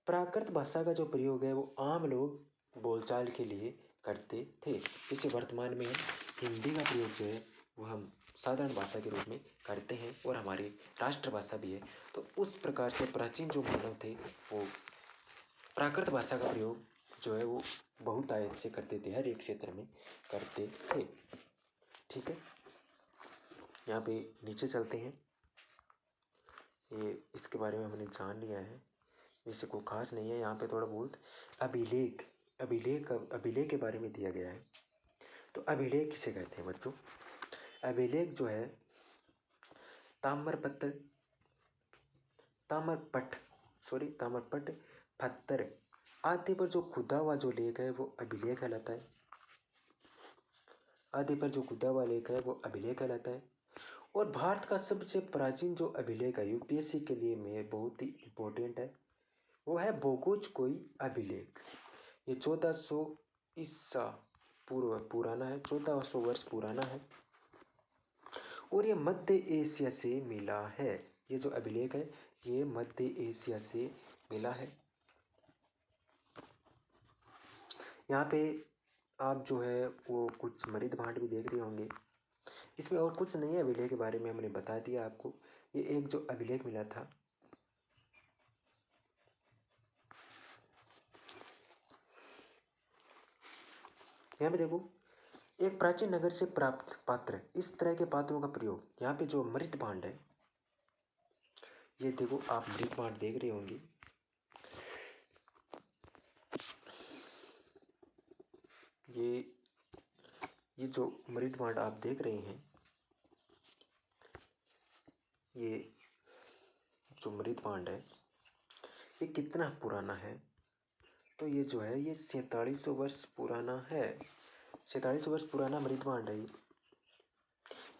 प्राकृत भाषा का जो प्रयोग है, वो आम लोग बोलचाल के लिए करते थे। जैसे वर्तमान में हिंदी का प्रयोग जो है, वो हम साधारण भाषा के रूप में करते हैं और हमारी राष्ट्रभाषा भी है। तो उस प्रकार से प्राचीन जो मानव थे, वो प्राकृत भाषा का प्रयोग जो है, वो बहुत आयत से करते थे, हर एक क्षेत्र में करते थे। ठीक है? यहाँ पे नीचे चलते हैं। ये इसके बारे में हमने जान लिया है। वैसे कोई खास नहीं है। यहाँ पे थोड़ा बहुत अभिलेख अभिलेख अभिलेख के बारे में दिया गया है। तो अभिलेख किसे कहते हैं बच्चों? अभिलेख जो है, ताम्रपत्र, ताम्रपट सॉरी ताम्रपट, पत्थर आदि पर जो खुदा हुआ जो लेख है, वो अभिलेख कहलाता है। आदि पर जो खुदा हुआ लेख है, वो अभिलेख कहलाता है। और भारत का सबसे प्राचीन जो अभिलेख है, यूपीएससी के लिए में बहुत ही इम्पोर्टेंट है। वो है बोगोज कोई अभिलेख। ये चौदह सौ ईसा पूर्व पुराना है, चौदह सौ वर्ष पुराना है। और ये मध्य एशिया से मिला है। ये जो अभिलेख है, ये मध्य एशिया से मिला है। यहाँ पे आप जो है, वो कुछ मृद भांड भी देख रहे होंगे। इसमें और कुछ नहीं है अभिलेख के बारे में हमने बता दिया आपको। ये एक जो अभिलेख मिला था यहाँ पे देखो, एक प्राचीन नगर से प्राप्त पात्र इस तरह के पात्रों का प्रयोग, यहाँ पे जो मृत भांड है, ये देखो, आप मृत भांड देख रहे होंगे। ये ये जो मृत भांड आप देख रहे हैं, ये जो मृत भांड है, ये कितना पुराना है? तो ये जो है, ये सैंतालीस वर्ष पुराना है। सैंतालीस वर्ष पुराना मृत भांड है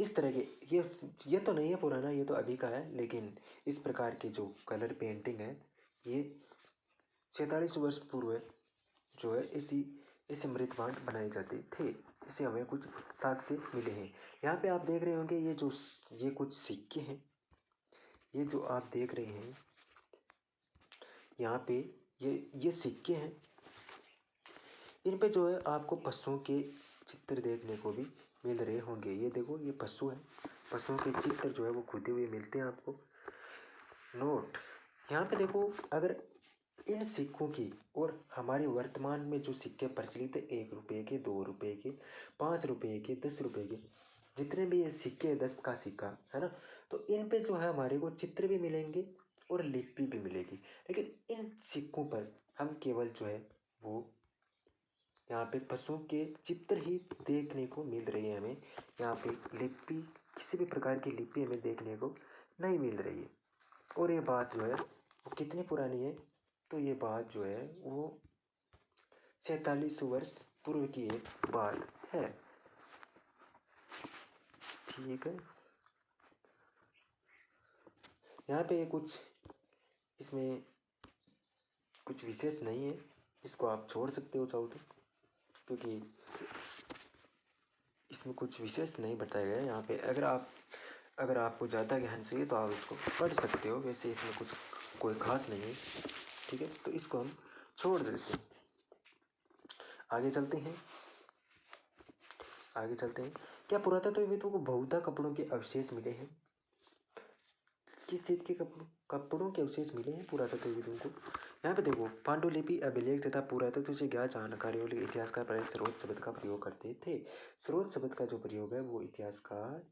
इस तरह के, ये ये तो नहीं है पुराना, ये तो अभी का है, लेकिन इस प्रकार के जो कलर पेंटिंग है, ये सैंतालीस वर्ष पूर्व जो है, इसी ऐसे मृत भांड बनाए जाते थे। इसे हमें कुछ साक्ष्य मिले हैं। यहाँ पे आप देख रहे होंगे, ये जो ये कुछ सिक्के हैं। ये जो आप देख रहे हैं, यहाँ पे ये ये सिक्के हैं। इन पे जो है आपको पशुओं के चित्र देखने को भी मिल रहे होंगे। ये देखो, ये पशु है। पशुओं के चित्र जो है वो खुदे हुए मिलते हैं आपको। नोट, यहाँ पे देखो, अगर इन सिक्कों की और हमारे वर्तमान में जो सिक्के प्रचलित है, एक रुपये के, दो रुपये के, पाँच रुपये के, दस रुपये के, जितने भी ये सिक्के हैं, दस का सिक्का, है ना? तो इन पे जो है हमारे को चित्र भी मिलेंगे। और लिपि भी मिलेगी। लेकिन इन सिक्कों पर हम केवल जो है, वो यहाँ पे पशुओं के चित्र ही देखने को मिल रही है हमें। यहाँ पे लिपि, किसी भी प्रकार की लिपि हमें देखने को नहीं मिल रही है। और ये बात जो है, वो कितनी पुरानी है? तो ये बात जो है, वो सैतालीस वर्ष पूर्व की एक बात है। ठीक है। यहाँ पे कुछ इसमें कुछ विशेष नहीं है। इसको आप छोड़ सकते हो चाहो तो क्योंकि इसमें कुछ विशेष नहीं बताया गया है यहाँ पे। अगर आप, अगर आपको ज़्यादा ज्ञान चाहिए तो आप इसको पढ़ सकते हो। वैसे इसमें कुछ, कोई खास नहीं है, ठीक है? तो इसको हम छोड़ देते हैं। आगे चलते हैं। आगे चलते हैं। क्या पुरातत्वविदों को बहुधा कपड़ों के अवशेष मिले हैं? किस चीज़ के कपड़ों के अवशेष मिले हैं पुरातत्वविदों को? यहाँ पे देखो पांडुलिपि अभिलेख तथा पुरातत्व से ज्ञात जानकारियों लिए इतिहासकार पहले स्रोत शब्द का प्रयोग करते थे। स्रोत शब्द का जो प्रयोग है वो इतिहासकार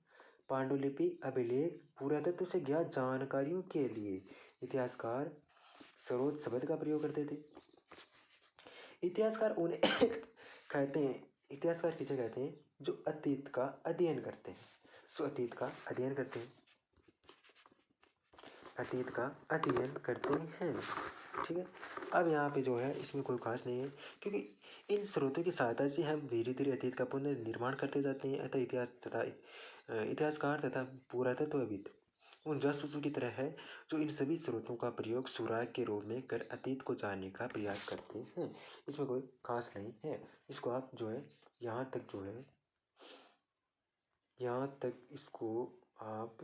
पांडुलिपि अभिलेख, पुरातत्व से ज्ञात जानकारियों के लिए इतिहासकार स्रोत शब्द का प्रयोग करते थे। इतिहासकार उन्हें कहते हैं, इतिहासकार किसे कहते हैं? जो अतीत का अध्ययन करते हैं। जो अतीत का अध्ययन करते हैं। अतीत का अध्ययन करते हैं। ठीक है? अब यहाँ पे जो है, इसमें कोई खास नहीं है, क्योंकि इन स्रोतों की सहायता से हम धीरे धीरे अतीत का पुनर्निर्माण करते जाते हैं, अतः इतिहास तथा इतिहासकार तथा पुरातत्वविद उन जासूसों की तरह है, जो इन सभी स्रोतों का प्रयोग सुराग के रूप में कर अतीत को जानने का प्रयास करते हैं। इसमें कोई खास नहीं है। इसको आप जो है, यहाँ तक जो है, यहाँ तक इसको आप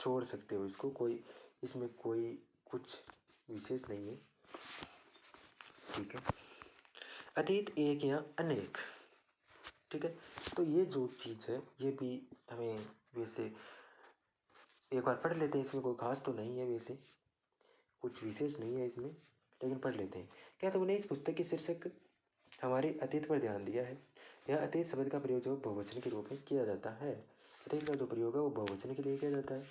छोड़ सकते हो इसको। कोई, इसमें कोई कुछ विशेष नहीं है। ठीक है। अतीत एक या अनेक। ठीक है। तो ये जो चीज़ है, ये भी हमें वैसे एक बार पढ़ लेते हैं। इसमें कोई खास तो नहीं है वैसे। कुछ विशेष नहीं है इसमें, लेकिन पढ़ लेते हैं। क्या तुमने इस पुस्तक के शीर्षक हमारे अतीत पर ध्यान दिया है? यह अतीत शब्द का प्रयोग जो बहुवचन के रूप में किया जाता है। अतीत का जो प्रयोग है, वो बहुवचन के लिए किया जाता है।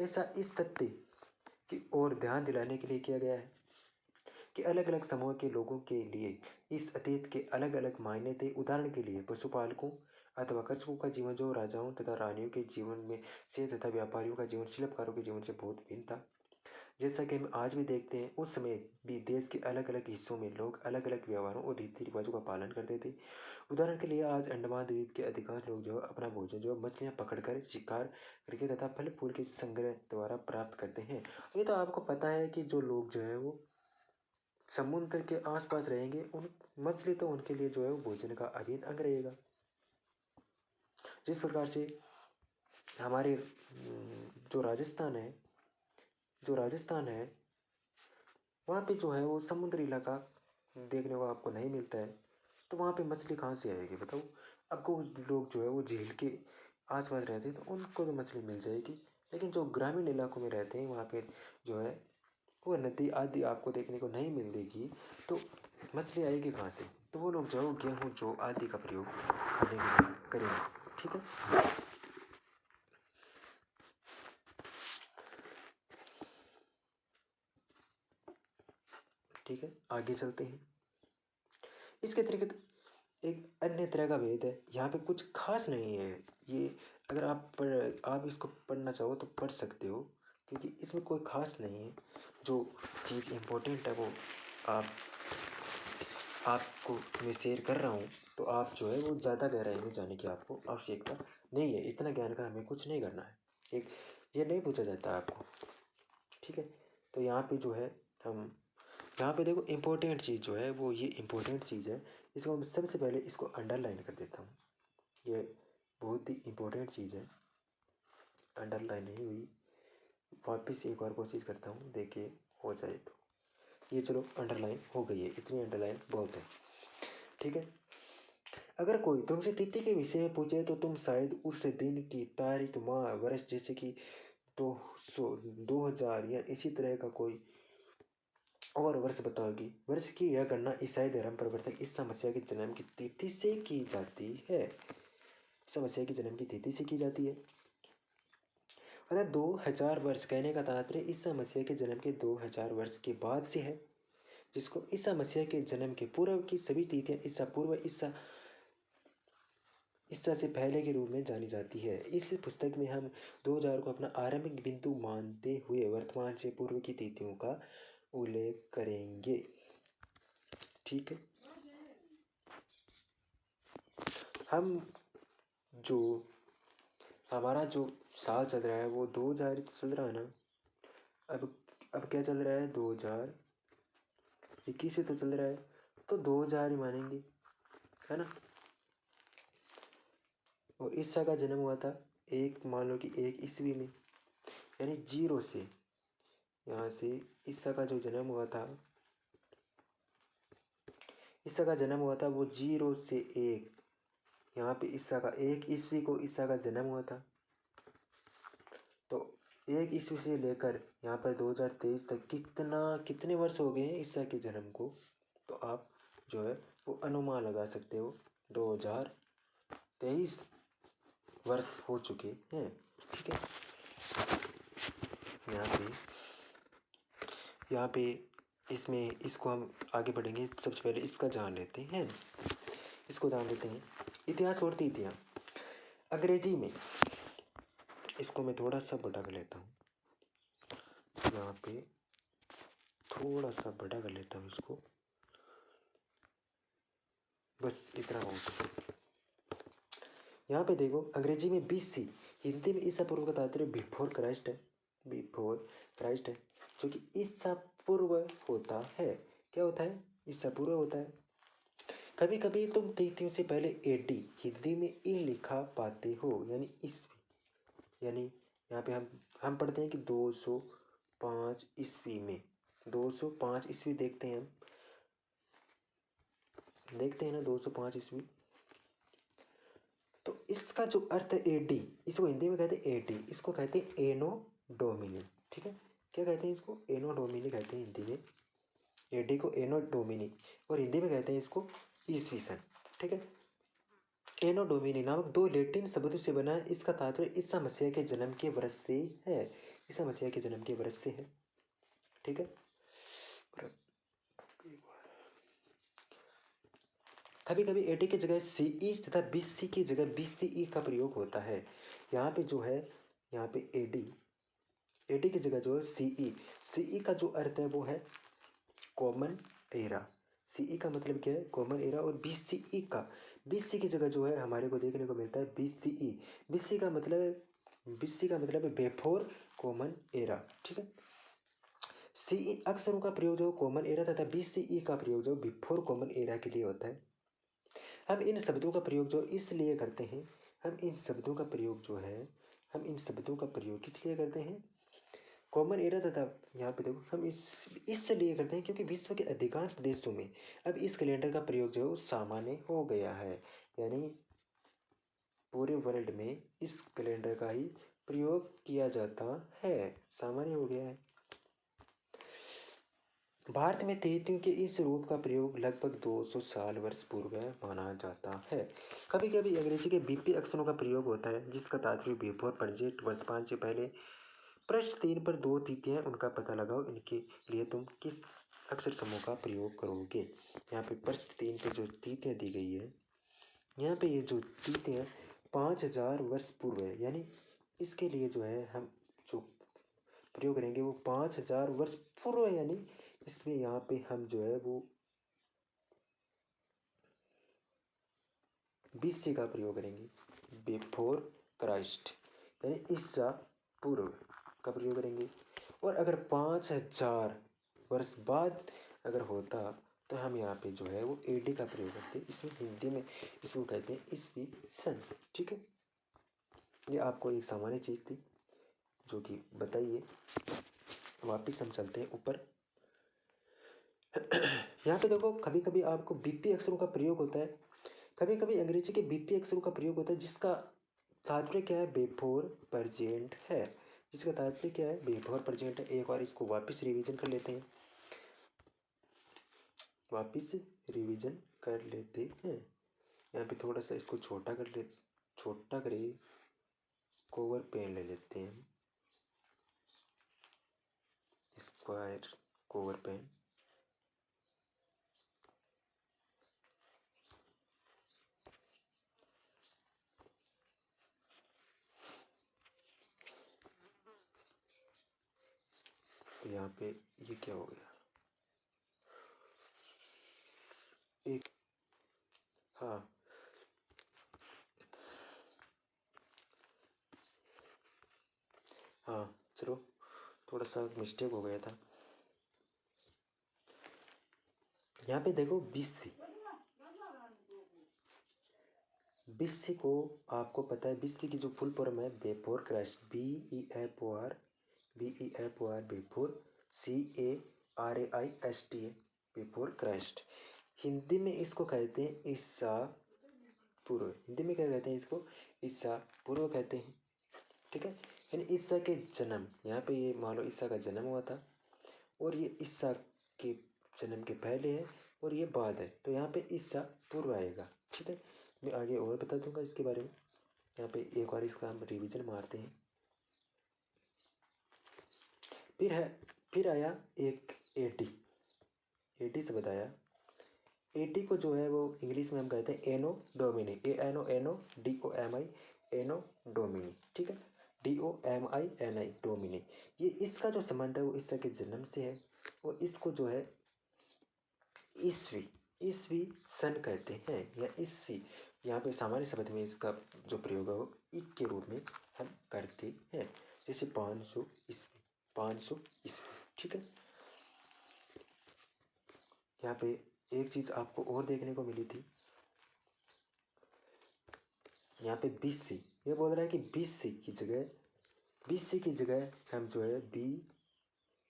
ऐसा इस तथ्य की ओर ध्यान दिलाने के लिए किया गया है कि अलग अलग समूह के लोगों के लिए इस अतीत के अलग अलग मायने थे। उदाहरण के लिए, पशुपालकों अथवा कर्षकों का जीवन जो राजाओं तथा रानियों के जीवन में से तथा व्यापारियों का जीवन, शिल्पकारों के जीवन से बहुत भिन्न था। जैसा कि हम आज भी देखते हैं, उस समय भी देश के अलग अलग हिस्सों में लोग अलग अलग व्यवहारों और रीति रिवाजों का पालन करते थे। उदाहरण के लिए आज अंडमान द्वीप के अधिकांश लोग जो है, अपना भोजन जो है, मछलियाँ पकड़कर शिकार करके तथा फल फूल के संग्रह द्वारा प्राप्त करते हैं। ये तो आपको पता है कि जो लोग जो है, वो समुद्र के आसपास रहेंगे, उन मछली तो उनके लिए जो है, वो भोजन का अभिन्न अंग रहेगा। जिस प्रकार से हमारे जो राजस्थान है जो राजस्थान है, वहाँ पे जो है वो समुद्री इलाका देखने को आपको नहीं मिलता है। तो वहाँ पे मछली कहाँ से आएगी बताओ? अब आपको लोग जो है वो झील के आसपास रहते हैं तो उनको तो मछली मिल जाएगी। लेकिन जो ग्रामीण इलाकों में रहते हैं, वहाँ पे जो है वो नदी आदि आपको देखने को नहीं मिलेगी। तो मछली आएगी कहाँ से? तो वो लोग जो गेहूँ, जो आदि का प्रयोग खाने के लिए करेंगे। ठीक है? ठीक है, आगे चलते हैं। इसके अतिरिक्त एक अन्य तरह का भेद है। यहाँ पे कुछ खास नहीं है। ये अगर आप पढ़, आप इसको पढ़ना चाहो तो पढ़ सकते हो, क्योंकि इसमें कोई खास नहीं है। जो चीज़ इम्पोर्टेंट है वो आप, आपको मैं शेयर कर रहा हूँ तो आप जो है वो ज़्यादा गहराई में जाने की आपको आवश्यकता नहीं है। इतना ज्ञान का हमें कुछ नहीं करना है। एक, ये नहीं पूछा जाता आपको। ठीक है तो यहाँ पे जो है हम यहाँ पे देखो इम्पोर्टेंट चीज़ जो है, वो ये इम्पोर्टेंट चीज़ है। इसको मैं सबसे पहले इसको अंडरलाइन कर देता हूँ। ये बहुत ही इम्पोर्टेंट चीज़ है। अंडरलाइन नहीं हुई। वापस एक बार कोशिश करता हूँ, देखिए हो जाए तो। ये चलो अंडरलाइन हो गई है। इतनी अंडरलाइन बहुत है। ठीक है? अगर कोई तुमसे तिथि के विषय में पूछे तो तुम शायद उस दिन की तारीख, माह, वर्ष, जैसे कि दो सौ, दो हज़ार या इसी तरह का कोई और वर्ष बताओगी। वर्ष की यह गणना ईसाई धर्म प्रवर्तक इस समस्या के जन्म की तिथि से की जाती है। समस्या की जन्म की तिथि से की जाती है। अर्थात दो हज़ार वर्ष कहने का तात्पर्य इस समस्या के जन्म के दो हज़ार वर्ष के बाद से है, जिसको ईसा मसीह के जन्म के पूर्व की सभी तिथियाँ ईसा पूर्व ईसा ईसा से पहले के रूप में जानी जाती है। इस पुस्तक में हम 2000 को अपना आरंभिक बिंदु मानते हुए वर्तमान से पूर्व की तिथियों का उल्लेख करेंगे। ठीक है? हम जो, हमारा जो साल चल रहा है वो दो हज़ार चल रहा है ना? अब अब क्या चल रहा है? दो हज़ार इक्कीस से तो चल रहा है। तो दो हज़ार ही मानेंगे, है ना? और ईसा का जन्म हुआ था एक, मान लो कि एक ईस्वी में, यानी ज़ीरो से यहाँ से ईसा का जो जन्म हुआ था, ईसा का जन्म हुआ था वो ज़ीरो से एक। यहाँ पे ईसा का, एक ईस्वी को ईसा का जन्म हुआ था। तो एक ईस्वी से लेकर यहाँ पर 2023 तक कितना, कितने वर्ष हो गए हैं ईसा के जन्म को? तो आप जो है वो अनुमान लगा सकते हो। 2023 वर्ष हो चुके हैं, ठीक है? यहाँ पे यहाँ पे इसमें इसको हम आगे बढ़ेंगे। सबसे पहले इसका जान लेते हैं। इसको जान लेते हैं। इतिहास और तिथियाँ। अंग्रेज़ी में इसको मैं थोड़ा सा बड़ा कर लेता हूँ। यहाँ पे थोड़ा सा बड़ा कर लेता हूँ इसको। बस इतना बहुत यहाँ पे देखो, अंग्रेज़ी में बीस सी हिंदी में ईसा पूर्व का तात्पर्य बिफोर क्राइस्ट है। बिफोर क्राइस्ट है। जो कि ईसा पूर्व होता है। क्या होता है? ईसा पूर्व होता है। कभी कभी तुम तिथियों से पहले एडी हिंदी में ई लिखा पाते हो, यानी ईस्वी। यानी यहाँ पे हम हम पढ़ते हैं कि दो सौ पाँच ईस्वी में। दो सौ पाँच ईस्वी देखते हैं हम। देखते हैं ना दो सौ पाँच ईस्वी। तो इसका जो अर्थ है एडी इसको हिंदी में कहते हैं एडी इसको कहते हैं एनो डोमिनी ठीक है? क्या कहते हैं इसको? एनो डोमिनी कहते हैं हिंदी में। एडी को एनो डोमिनी और हिंदी में कहते हैं इसको ईस्वी सन ठीक है? एनो डोमिनी नामक दो लेटिन शब्दों से बना इसका तात्पर्य ईसा मसीह के जन्म के वर्ष से है। ईसा मसीह के जन्म के वर्ष से है। ठीक है? कभी कभी एटी की जगह सी ई तथा बी सी की जगह बी सी ई का प्रयोग होता है। यहाँ पे जो है, यहाँ पे एडी एडी की जगह जो है सीई सीई का जो अर्थ है वो है कॉमन एरा सीई का मतलब क्या है? कॉमन एरा और बी सी ई का. बी सी की जगह जो है हमारे को देखने को मिलता है B C E B C का मतलब बी सी का मतलब है बेफोर कॉमन एरा ठीक है? सी अक्सरों का प्रयोग जो कॉमन एरा तथा बी सी ई का प्रयोग जो बिफोर कॉमन एरा के लिए होता है। हम इन शब्दों का प्रयोग जो इसलिए करते हैं, हम इन शब्दों का प्रयोग जो है, हम इन शब्दों का प्रयोग किस लिए करते हैं? कॉमन एरा तथा यहाँ पे देखो, हम इस इसलिए करते हैं क्योंकि विश्व के अधिकांश देशों में अब इस कैलेंडर का प्रयोग जो है वो सामान्य हो गया है। यानी पूरे वर्ल्ड में इस कैलेंडर का ही प्रयोग किया जाता है। सामान्य हो गया है। भारत में तिथियों के इस रूप का प्रयोग लगभग 200 साल वर्ष पूर्व माना जाता है। कभी कभी अंग्रेज़ी के बीपी अक्षरों का प्रयोग होता है, जिसका तात्पर्य बिफोर प्रेजेंट वर्तमान से पहले प्रश्न तीन पर दो तिथियाँ उनका पता लगाओ इनके लिए तुम किस अक्षर समूह का प्रयोग करोगे। यहाँ पे प्रश्न तीन पे जो तिथियाँ दी गई है, यहाँ पे ये जो तिथियाँ पाँच हज़ार वर्ष पूर्व है, यानी इसके लिए जो है हम जो प्रयोग करेंगे वो पाँच हज़ार वर्ष पूर्व यानी इसमें यहाँ पे हम जो है वो बीस का प्रयोग करेंगे बिफोर क्राइस्ट यानी ईसा पूर्व। का प्रयोग करेंगे? और अगर पाँच हज़ार वर्ष बाद अगर होता तो हम यहाँ पे जो है वो ए डी का प्रयोग करते इसमें हिंदी में इसको कहते हैं ईस्वी सन। ठीक है? ये आपको एक सामान्य चीज़ थी, जो कि बताइए। वापिस हम चलते हैं ऊपर। यहाँ पे देखो कभी कभी आपको बीपी अक्षरों का प्रयोग होता है। कभी कभी अंग्रेज़ी के बीपी अक्षरों का प्रयोग होता है, जिसका तात्पर्य क्या है? बेफोर, परजेंट है। इसका तात्पर्य क्या है बिफोर प्रेजेंट है। एक बार इसको वापस रिवीजन कर लेते हैं। वापस रिवीजन कर लेते हैं। यहाँ पे थोड़ा सा इसको छोटा कर ले, छोटा करिए कोवर पेन ले लेते हैं। स्क्वायर कोवर पेन यहाँ पे ये क्या हो गया? एक हाँ। हाँ चलो, थोड़ा सा मिस्टेक हो गया था। यहाँ पे देखो, बीस सी। बीस सी को आपको पता है, बीस सी की जो फुल फॉर्म है before Christ B E F O R B E F O R before C A R A I S T A before Christ Hindi में इसको कहते हैं ईसा पूर्व। हिंदी में क्या कहते हैं इसको? ईसा पूर्व कहते हैं। ठीक है? यानी ईसा के जन्म। यहाँ पे ये मान लो ईसा का जन्म हुआ था और ये ईसा के जन्म के पहले है और ये बाद है। तो यहाँ पे ईसा पूर्व आएगा। ठीक है? मैं आगे और बता दूँगा इसके बारे में। यहाँ पे एक बार इसका हम रिविजन मारते हैं। फिर है, फिर आया एक एटी एटी से बताया। एटी को जो है वो इंग्लिश में हम कहते हैं anno Domini A anno anno D O M I anno Domini ठीक है? D O M I N I Domini ये इसका जो संबंध है वो ईसा के जन्म से है और इसको जो है ईस्वी ईस्वी सन कहते हैं या ईस्वी। यहाँ पे सामान्य शब्द में इसका जो प्रयोग है वो इक के रूप में हम करते हैं। जैसे पाँच सौ पाँच सौ ईस्वी ठीक है? यहाँ पे एक चीज़ आपको और देखने को मिली थी। यहाँ पे बीस सी, ये बोल रहा है कि बीस सी की जगह, बीस सी की जगह हम जो है बी,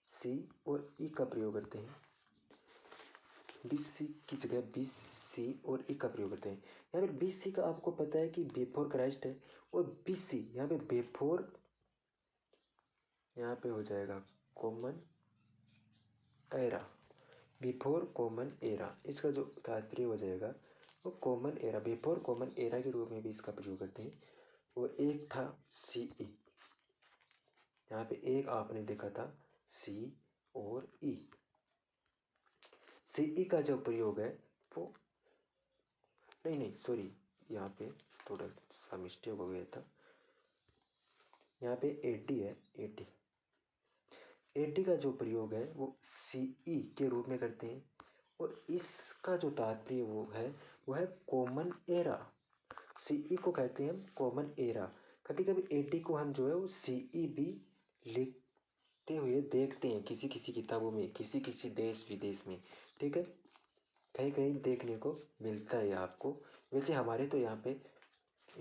सी और ई का प्रयोग करते हैं। बीस सी की जगह बीस सी और ई का प्रयोग करते हैं। यहाँ पे बीस सी का आपको पता है कि बेफोर क्राइस्ट है और बीस सी यहाँ पे बेफोर यहाँ पे हो जाएगा common era before common era इसका जो तात्पर्य हो जाएगा, वो common era before common era के रूप में भी इसका प्रयोग करते हैं। और एक था सी ई यहाँ पे एक आपने देखा था सी और ई सी ई का जो प्रयोग है, वो नहीं नहीं सॉरी यहाँ पे थोड़ा सा मिस्टेक हो गया था। यहाँ पे एटी है एटी एटी का जो प्रयोग है, वो सी ई के रूप में करते हैं। और इसका जो तात्पर्य वो है वो है कॉमन एरा सी ई को कहते हैं हम कॉमन एरा कभी कभी एटी को हम जो है, वो सी ई भी लिखते हुए देखते हैं किसी किसी किताबों में किसी किसी देश विदेश में। ठीक है? कहीं कहीं देखने को मिलता है आपको। वैसे हमारे तो यहाँ पे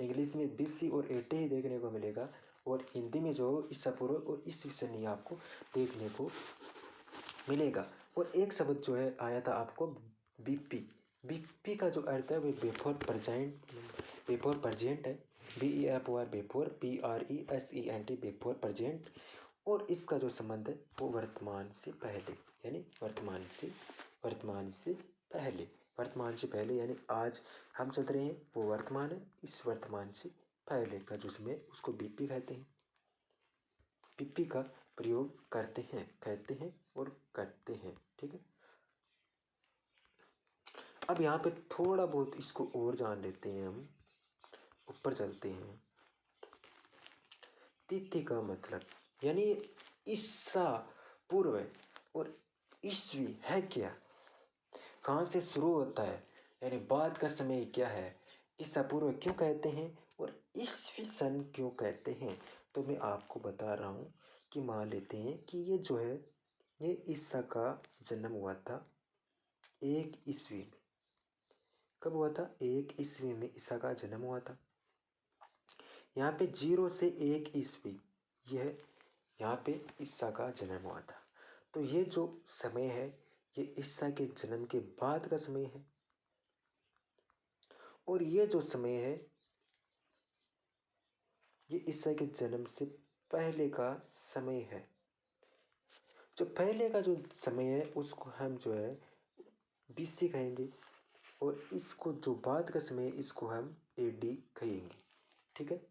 इंग्लिश में बी सी और एटी ही देखने को मिलेगा। और हिंदी में जो ईसा पूर्व और इस विषय नहीं आपको देखने को मिलेगा। और एक शब्द जो है, आया था आपको, बीपी। बीपी का जो अर्थ है, वो बेफोर प्रजेंट बेफोर प्रजेंट है। B E F O R before P R E S E N T before present. और इसका जो संबंध है, वो वर्तमान से पहले, यानी वर्तमान से वर्तमान से पहले। वर्तमान से पहले, यानी आज हम चल रहे हैं, वो वर्तमान है, इस वर्तमान से पहले का जो समय उसको बीपी कहते हैं। बीपी का प्रयोग करते हैं, कहते हैं और करते हैं, ठीक है? अब यहाँ पे थोड़ा बहुत इसको और जान लेते हैं हम। ऊपर चलते हैं। तिथि का मतलब यानी ईसा पूर्व और ईस्वी है क्या? कहाँ से शुरू होता है? यानी बाद का समय क्या है? ईसा पूर्व क्यों कहते हैं? और ईस्वी सन क्यों कहते हैं? तो मैं आपको बता रहा हूँ कि मान लेते हैं कि ये जो है, ये ईसा का जन्म हुआ था एक ईस्वी में। कब हुआ था? एक ईस्वी में ईसा का जन्म हुआ था। यहाँ पे ज़ीरो से एक ईस्वी, यह यहाँ पे ईसा का जन्म हुआ था। तो ये जो समय है, ये ईसा के जन्म के बाद का समय है। और ये जो समय है ये ईसा के जन्म से पहले का समय है। जो पहले का जो समय है, उसको हम जो है बीसी कहेंगे और इसको जो बाद का समय है, इसको हम ए डी कहेंगे। ठीक है?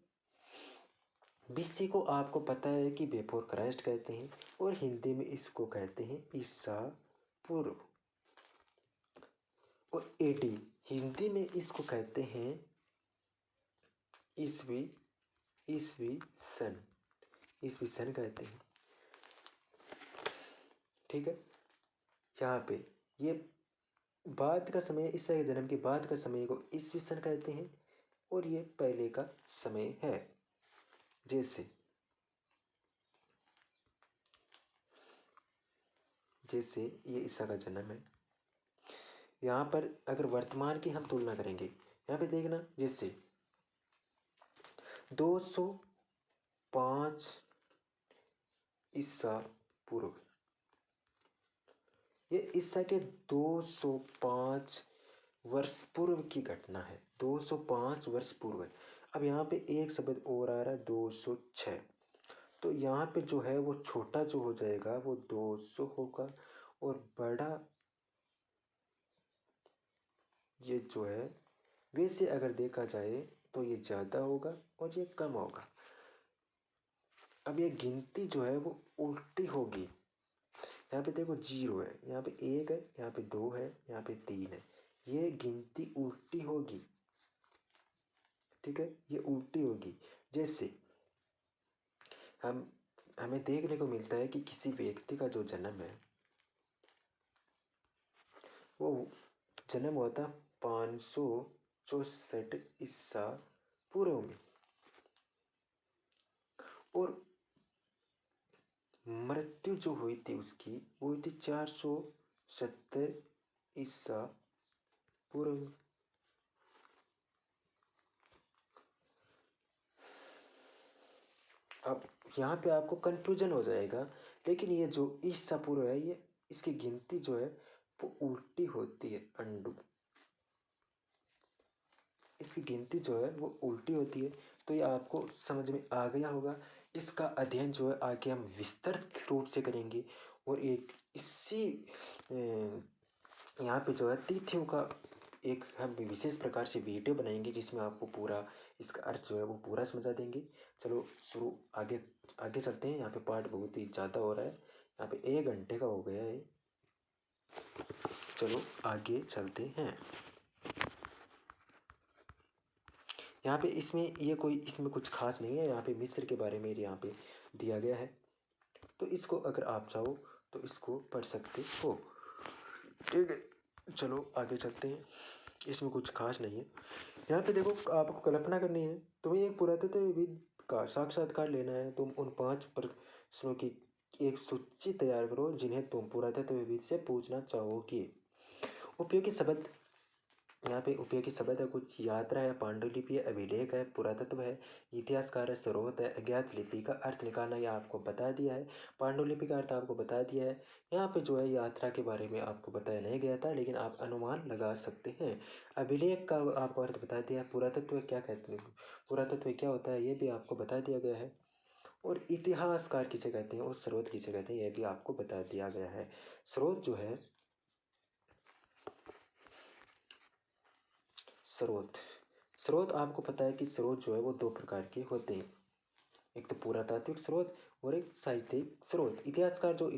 बीसी को आपको पता है कि बेफोर क्राइस्ट कहते हैं और हिंदी में इसको कहते हैं ईसा पूर्व। और एडी हिंदी में इसको कहते हैं ईसवी ईसवी सन ईसवी सन कहते हैं। ठीक है? यहाँ पे ये बाद का समय, इस जन्म के बाद का समय को ईसवी सन कहते हैं और ये पहले का समय है। जैसे जैसे ये ईसा का जन्म है। यहाँ पर अगर वर्तमान की हम तुलना करेंगे, यहाँ पे देखना, जैसे दो सौ पाँच ईसा पूर्व। ये ईसा के दो सौ पाँच वर्ष पूर्व की घटना है। दो सौ पाँच वर्ष पूर्व। अब यहाँ पे एक शब्द और आ रहा है, दो सौ छः तो यहाँ पे जो है वो छोटा जो हो जाएगा, वो दो सौ होगा और बड़ा ये जो है, वैसे अगर देखा जाए तो ये ज़्यादा होगा और ये कम होगा। अब ये गिनती जो है वो उल्टी होगी। यहाँ पे देखो ज़ीरो है, यहाँ पे एक है, यहाँ पे दो है, यहाँ पे तीन है। ये गिनती उल्टी होगी। ठीक है? ये उल्टी होगी। जैसे हम, हमें देखने को मिलता है कि किसी व्यक्ति का जो जन्म है, वो जन्म हुआ था पाँच सौ चौसठ ईसा पूर्व में। और मृत्यु जो हुई थी उसकी, वो हुई थी चार सौ सत्तर ईसा पूर्व अब यहाँ पे आपको कंफ्यूजन हो जाएगा, लेकिन ये जो ईसा पूर्व है, ये इसकी गिनती जो है, वो उल्टी होती है, अंडू। इसकी गिनती जो है वो उल्टी होती है तो ये आपको समझ में आ गया होगा। इसका अध्ययन जो है आगे हम विस्तृत रूप से करेंगे और एक इसी यहाँ पे जो है तिथियों का एक हम विशेष प्रकार से वीडियो बनाएँगे, जिसमें आपको पूरा इसका अर्थ जो है वो पूरा समझा देंगे। चलो शुरू आगे आगे चलते हैं। यहाँ पे पार्ट बहुत ही ज़्यादा हो रहा है। यहाँ पे एक घंटे का हो गया है। चलो आगे चलते हैं। यहाँ पे इसमें, ये कोई, इसमें कुछ खास नहीं है। यहाँ पे मिस्र के बारे में यहाँ पे दिया गया है। तो इसको अगर आप चाहो तो इसको पढ़ सकते हो। ठीक है, चलो आगे चलते हैं। इसमें कुछ खास नहीं है। यहाँ पे देखो, आपको कल्पना करनी है, तुम्हें एक पुरातत्वविद का साक्षात्कार लेना है। तुम उन पाँच प्रश्नों की एक सूची तैयार करो, जिन्हें तुम पुरातत्वविद से पूछना चाहोगे। उपयोगी शब्द यहाँ पे उपयोगी शब्द है कुछ यात्रा है, पांडुलिपि है, अभिलेख है, पुरातत्व है, इतिहासकार है, स्रोत है, अज्ञात लिपि का अर्थ निकालना यह आपको बता दिया है। पांडुलिपि का अर्थ आपको बता दिया है। यहाँ पे जो है यात्रा के बारे में आपको बताया नहीं गया था, लेकिन आप अनुमान लगा सकते हैं। अभिलेख का आपको अर्थ बता दिया है, पुरातत्व क्या कहते हैं? पुरातत्व क्या होता है ये भी आपको बता दिया गया है। और इतिहासकार किसे कहते हैं? और स्रोत किसे कहते हैं, यह भी आपको बता दिया गया है। स्रोत जो है स्रोत। स्रोत आपको पता है कि स्रोत जो है वो दो प्रकार के होते हैं। एक तो पुरातात्विक स्रोत और एक साहित्यिक स्रोत। इतिहासकार जो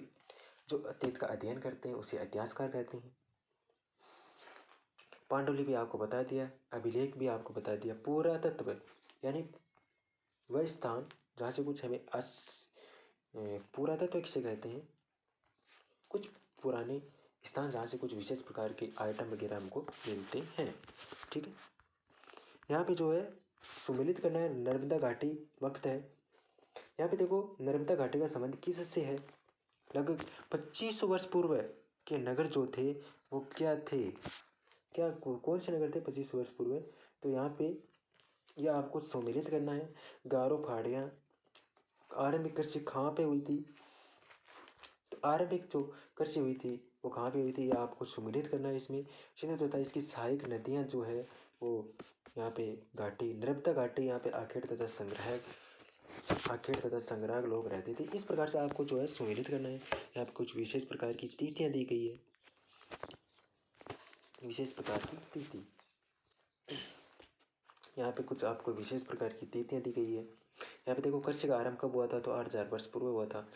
जो अतीत का अध्ययन करते हैं, उसे इतिहासकार कहते हैं। पांडुलिपि आपको बता दिया, अभिलेख भी आपको बता दिया। पुरातत्व, यानी वह स्थान जहाँ से कुछ हमें पुरातत्व किसे कहते हैं। कुछ पुराने स्थान जहाँ से कुछ विशेष प्रकार के आइटम वगैरह हमको मिलते हैं। ठीक है? यहाँ पे जो है सुमिलित करना है नर्मदा घाटी वक्त है। यहाँ पे देखो, नर्मदा घाटी का संबंध किस से है? लगभग पच्चीस वर्ष पूर्व के नगर जो थे, वो क्या थे? क्या कौन से नगर थे पच्चीस वर्ष पूर्व? तो यहाँ पे यह आपको सम्मिलित करना है। गारो फाड़ियाँ, आरंभिक कृषि कहाँ पे हुई थी? तो आरंभिक जो कृषि हुई थी वो कहाँ पे हुई थी? आपको सुमिलित करना है इसमें। होता है इसकी सहायक नदियाँ जो है, वो यहाँ पे घाटी, नर्मदा घाटी यहाँ पे आखेट तथा संग्रह आखेड़ तथा संग्रह लोग रहते थे। इस प्रकार से आपको जो है सुमिलित करना है। यहाँ पे कुछ विशेष प्रकार की तिथियाँ दी गई है। विशेष प्रकार की तिथि। यहाँ पे कुछ आपको विशेष प्रकार की तिथियाँ दी गई है। यहाँ पे देखो कृषि का आरंभ कब हुआ था? तो आठ हज़ार वर्ष पूर्व हुआ था।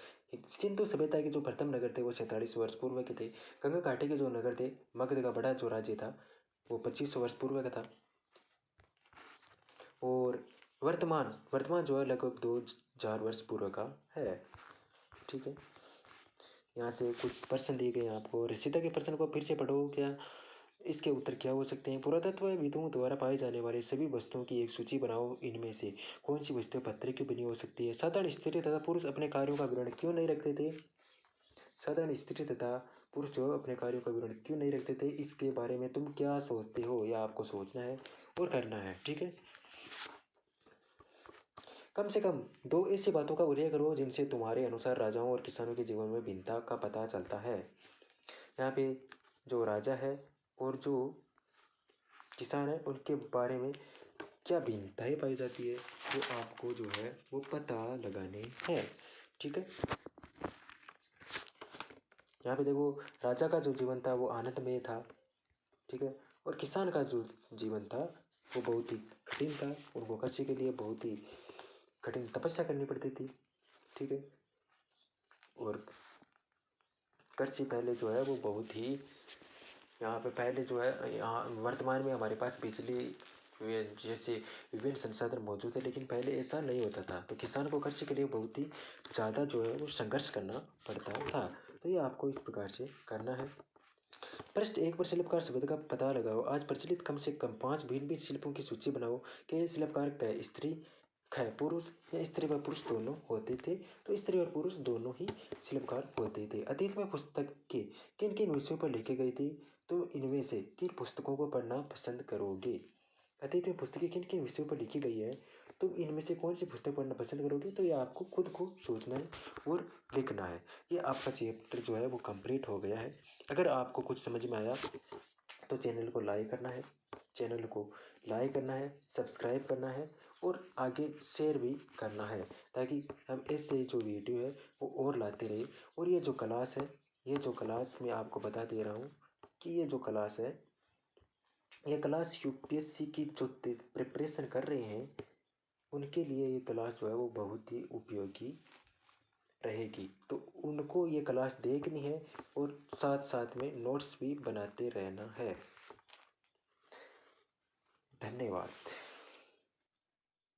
सिंधु सभ्यता के जो प्रथम नगर थे, वो सैंतालीस वर्ष पूर्व के थे। गंगा घाटी के जो नगर थे, मगध का बड़ा जो राज्य था, वो पच्चीस वर्ष पूर्व का था। और वर्तमान वर्तमान जो है, लगभग दो हज़ार वर्ष पूर्व का है। ठीक है? यहाँ से कुछ प्रश्न दिए गए हैं आपको। रिश्ता के प्रश्न को फिर से पढ़ो, क्या इसके उत्तर क्या हो सकते हैं? पुरातत्व विदों द्वारा पाए जाने वाले सभी वस्तुओं की एक सूची बनाओ। इनमें से कौन सी वस्तु पत्थर की बनी हो सकती है? साधारण स्त्री तथा पुरुष अपने कार्यों का विवरण क्यों नहीं रखते थे? साधारण स्त्री तथा पुरुष जो अपने कार्यों का विवरण क्यों नहीं रखते थे? इसके बारे में तुम क्या सोचते हो या आपको सोचना है और करना है, ठीक है? कम से कम दो ऐसी बातों का उल्लेख करो जिनसे तुम्हारे अनुसार राजाओं और किसानों के जीवन में भिन्नता का पता चलता है। यहाँ पे जो राजा है और जो किसान है, उनके बारे में क्या भिन्नताएँ पाई जाती है, वो आपको जो है, वो पता लगाने हैं। ठीक है? यहाँ पे देखो, राजा का जो जीवन था, वो आनंदमय था। ठीक है? और किसान का जो जीवन था, वो बहुत ही कठिन था उनको कृषि के लिए बहुत ही कठिन तपस्या करनी पड़ती थी। ठीक है? और कृषि पहले जो है, वो बहुत ही यहाँ पे पहले जो है, यहाँ वर्तमान में हमारे पास बिजली जैसे विभिन्न संसाधन मौजूद है, लेकिन पहले ऐसा नहीं होता था। तो किसान को कृषि के लिए बहुत ही ज़्यादा जो है वो संघर्ष करना पड़ता था। तो ये आपको इस प्रकार से करना है। प्रश्न एक पर शिल्पकार शब्द का पता लगाओ। आज प्रचलित कम से कम पाँच भिन्न भिन्न शिल्पों की सूची बनाओ। कि शिल्पकार कै, स्त्री, ख, पुरुष या स्त्री व पुरुष दोनों होते थे? तो स्त्री और पुरुष दोनों ही शिल्पकार होते थे। अतीत में पुस्तक के किन किन विषयों पर लिखे गए थे? तो इनमें से किन पुस्तकों को पढ़ना पसंद करोगे? अतीत में पुस्तकें किन किन विषयों पर लिखी गई है? तो इनमें से कौन सी पुस्तक पढ़ना पसंद करोगे? तो ये आपको खुद को सोचना है और लिखना है। ये आपका चैप्टर जो है वो कंप्लीट हो गया है। अगर आपको कुछ समझ में आया तो चैनल को लाइक करना है। चैनल को लाइक करना है, सब्सक्राइब करना है और आगे शेयर भी करना है ताकि हम ऐसे जो वीडियो है वो और लाते रहे। और ये जो क्लास है, ये जो क्लास मैं आपको बता दे रहा हूँ कि ये जो क्लास है, ये क्लास यूपीएससी की जो प्रिपरेशन कर रहे हैं, उनके लिए ये क्लास जो है वो बहुत ही उपयोगी रहेगी। तो उनको ये क्लास देखनी है और साथ साथ में नोट्स भी बनाते रहना है। धन्यवाद।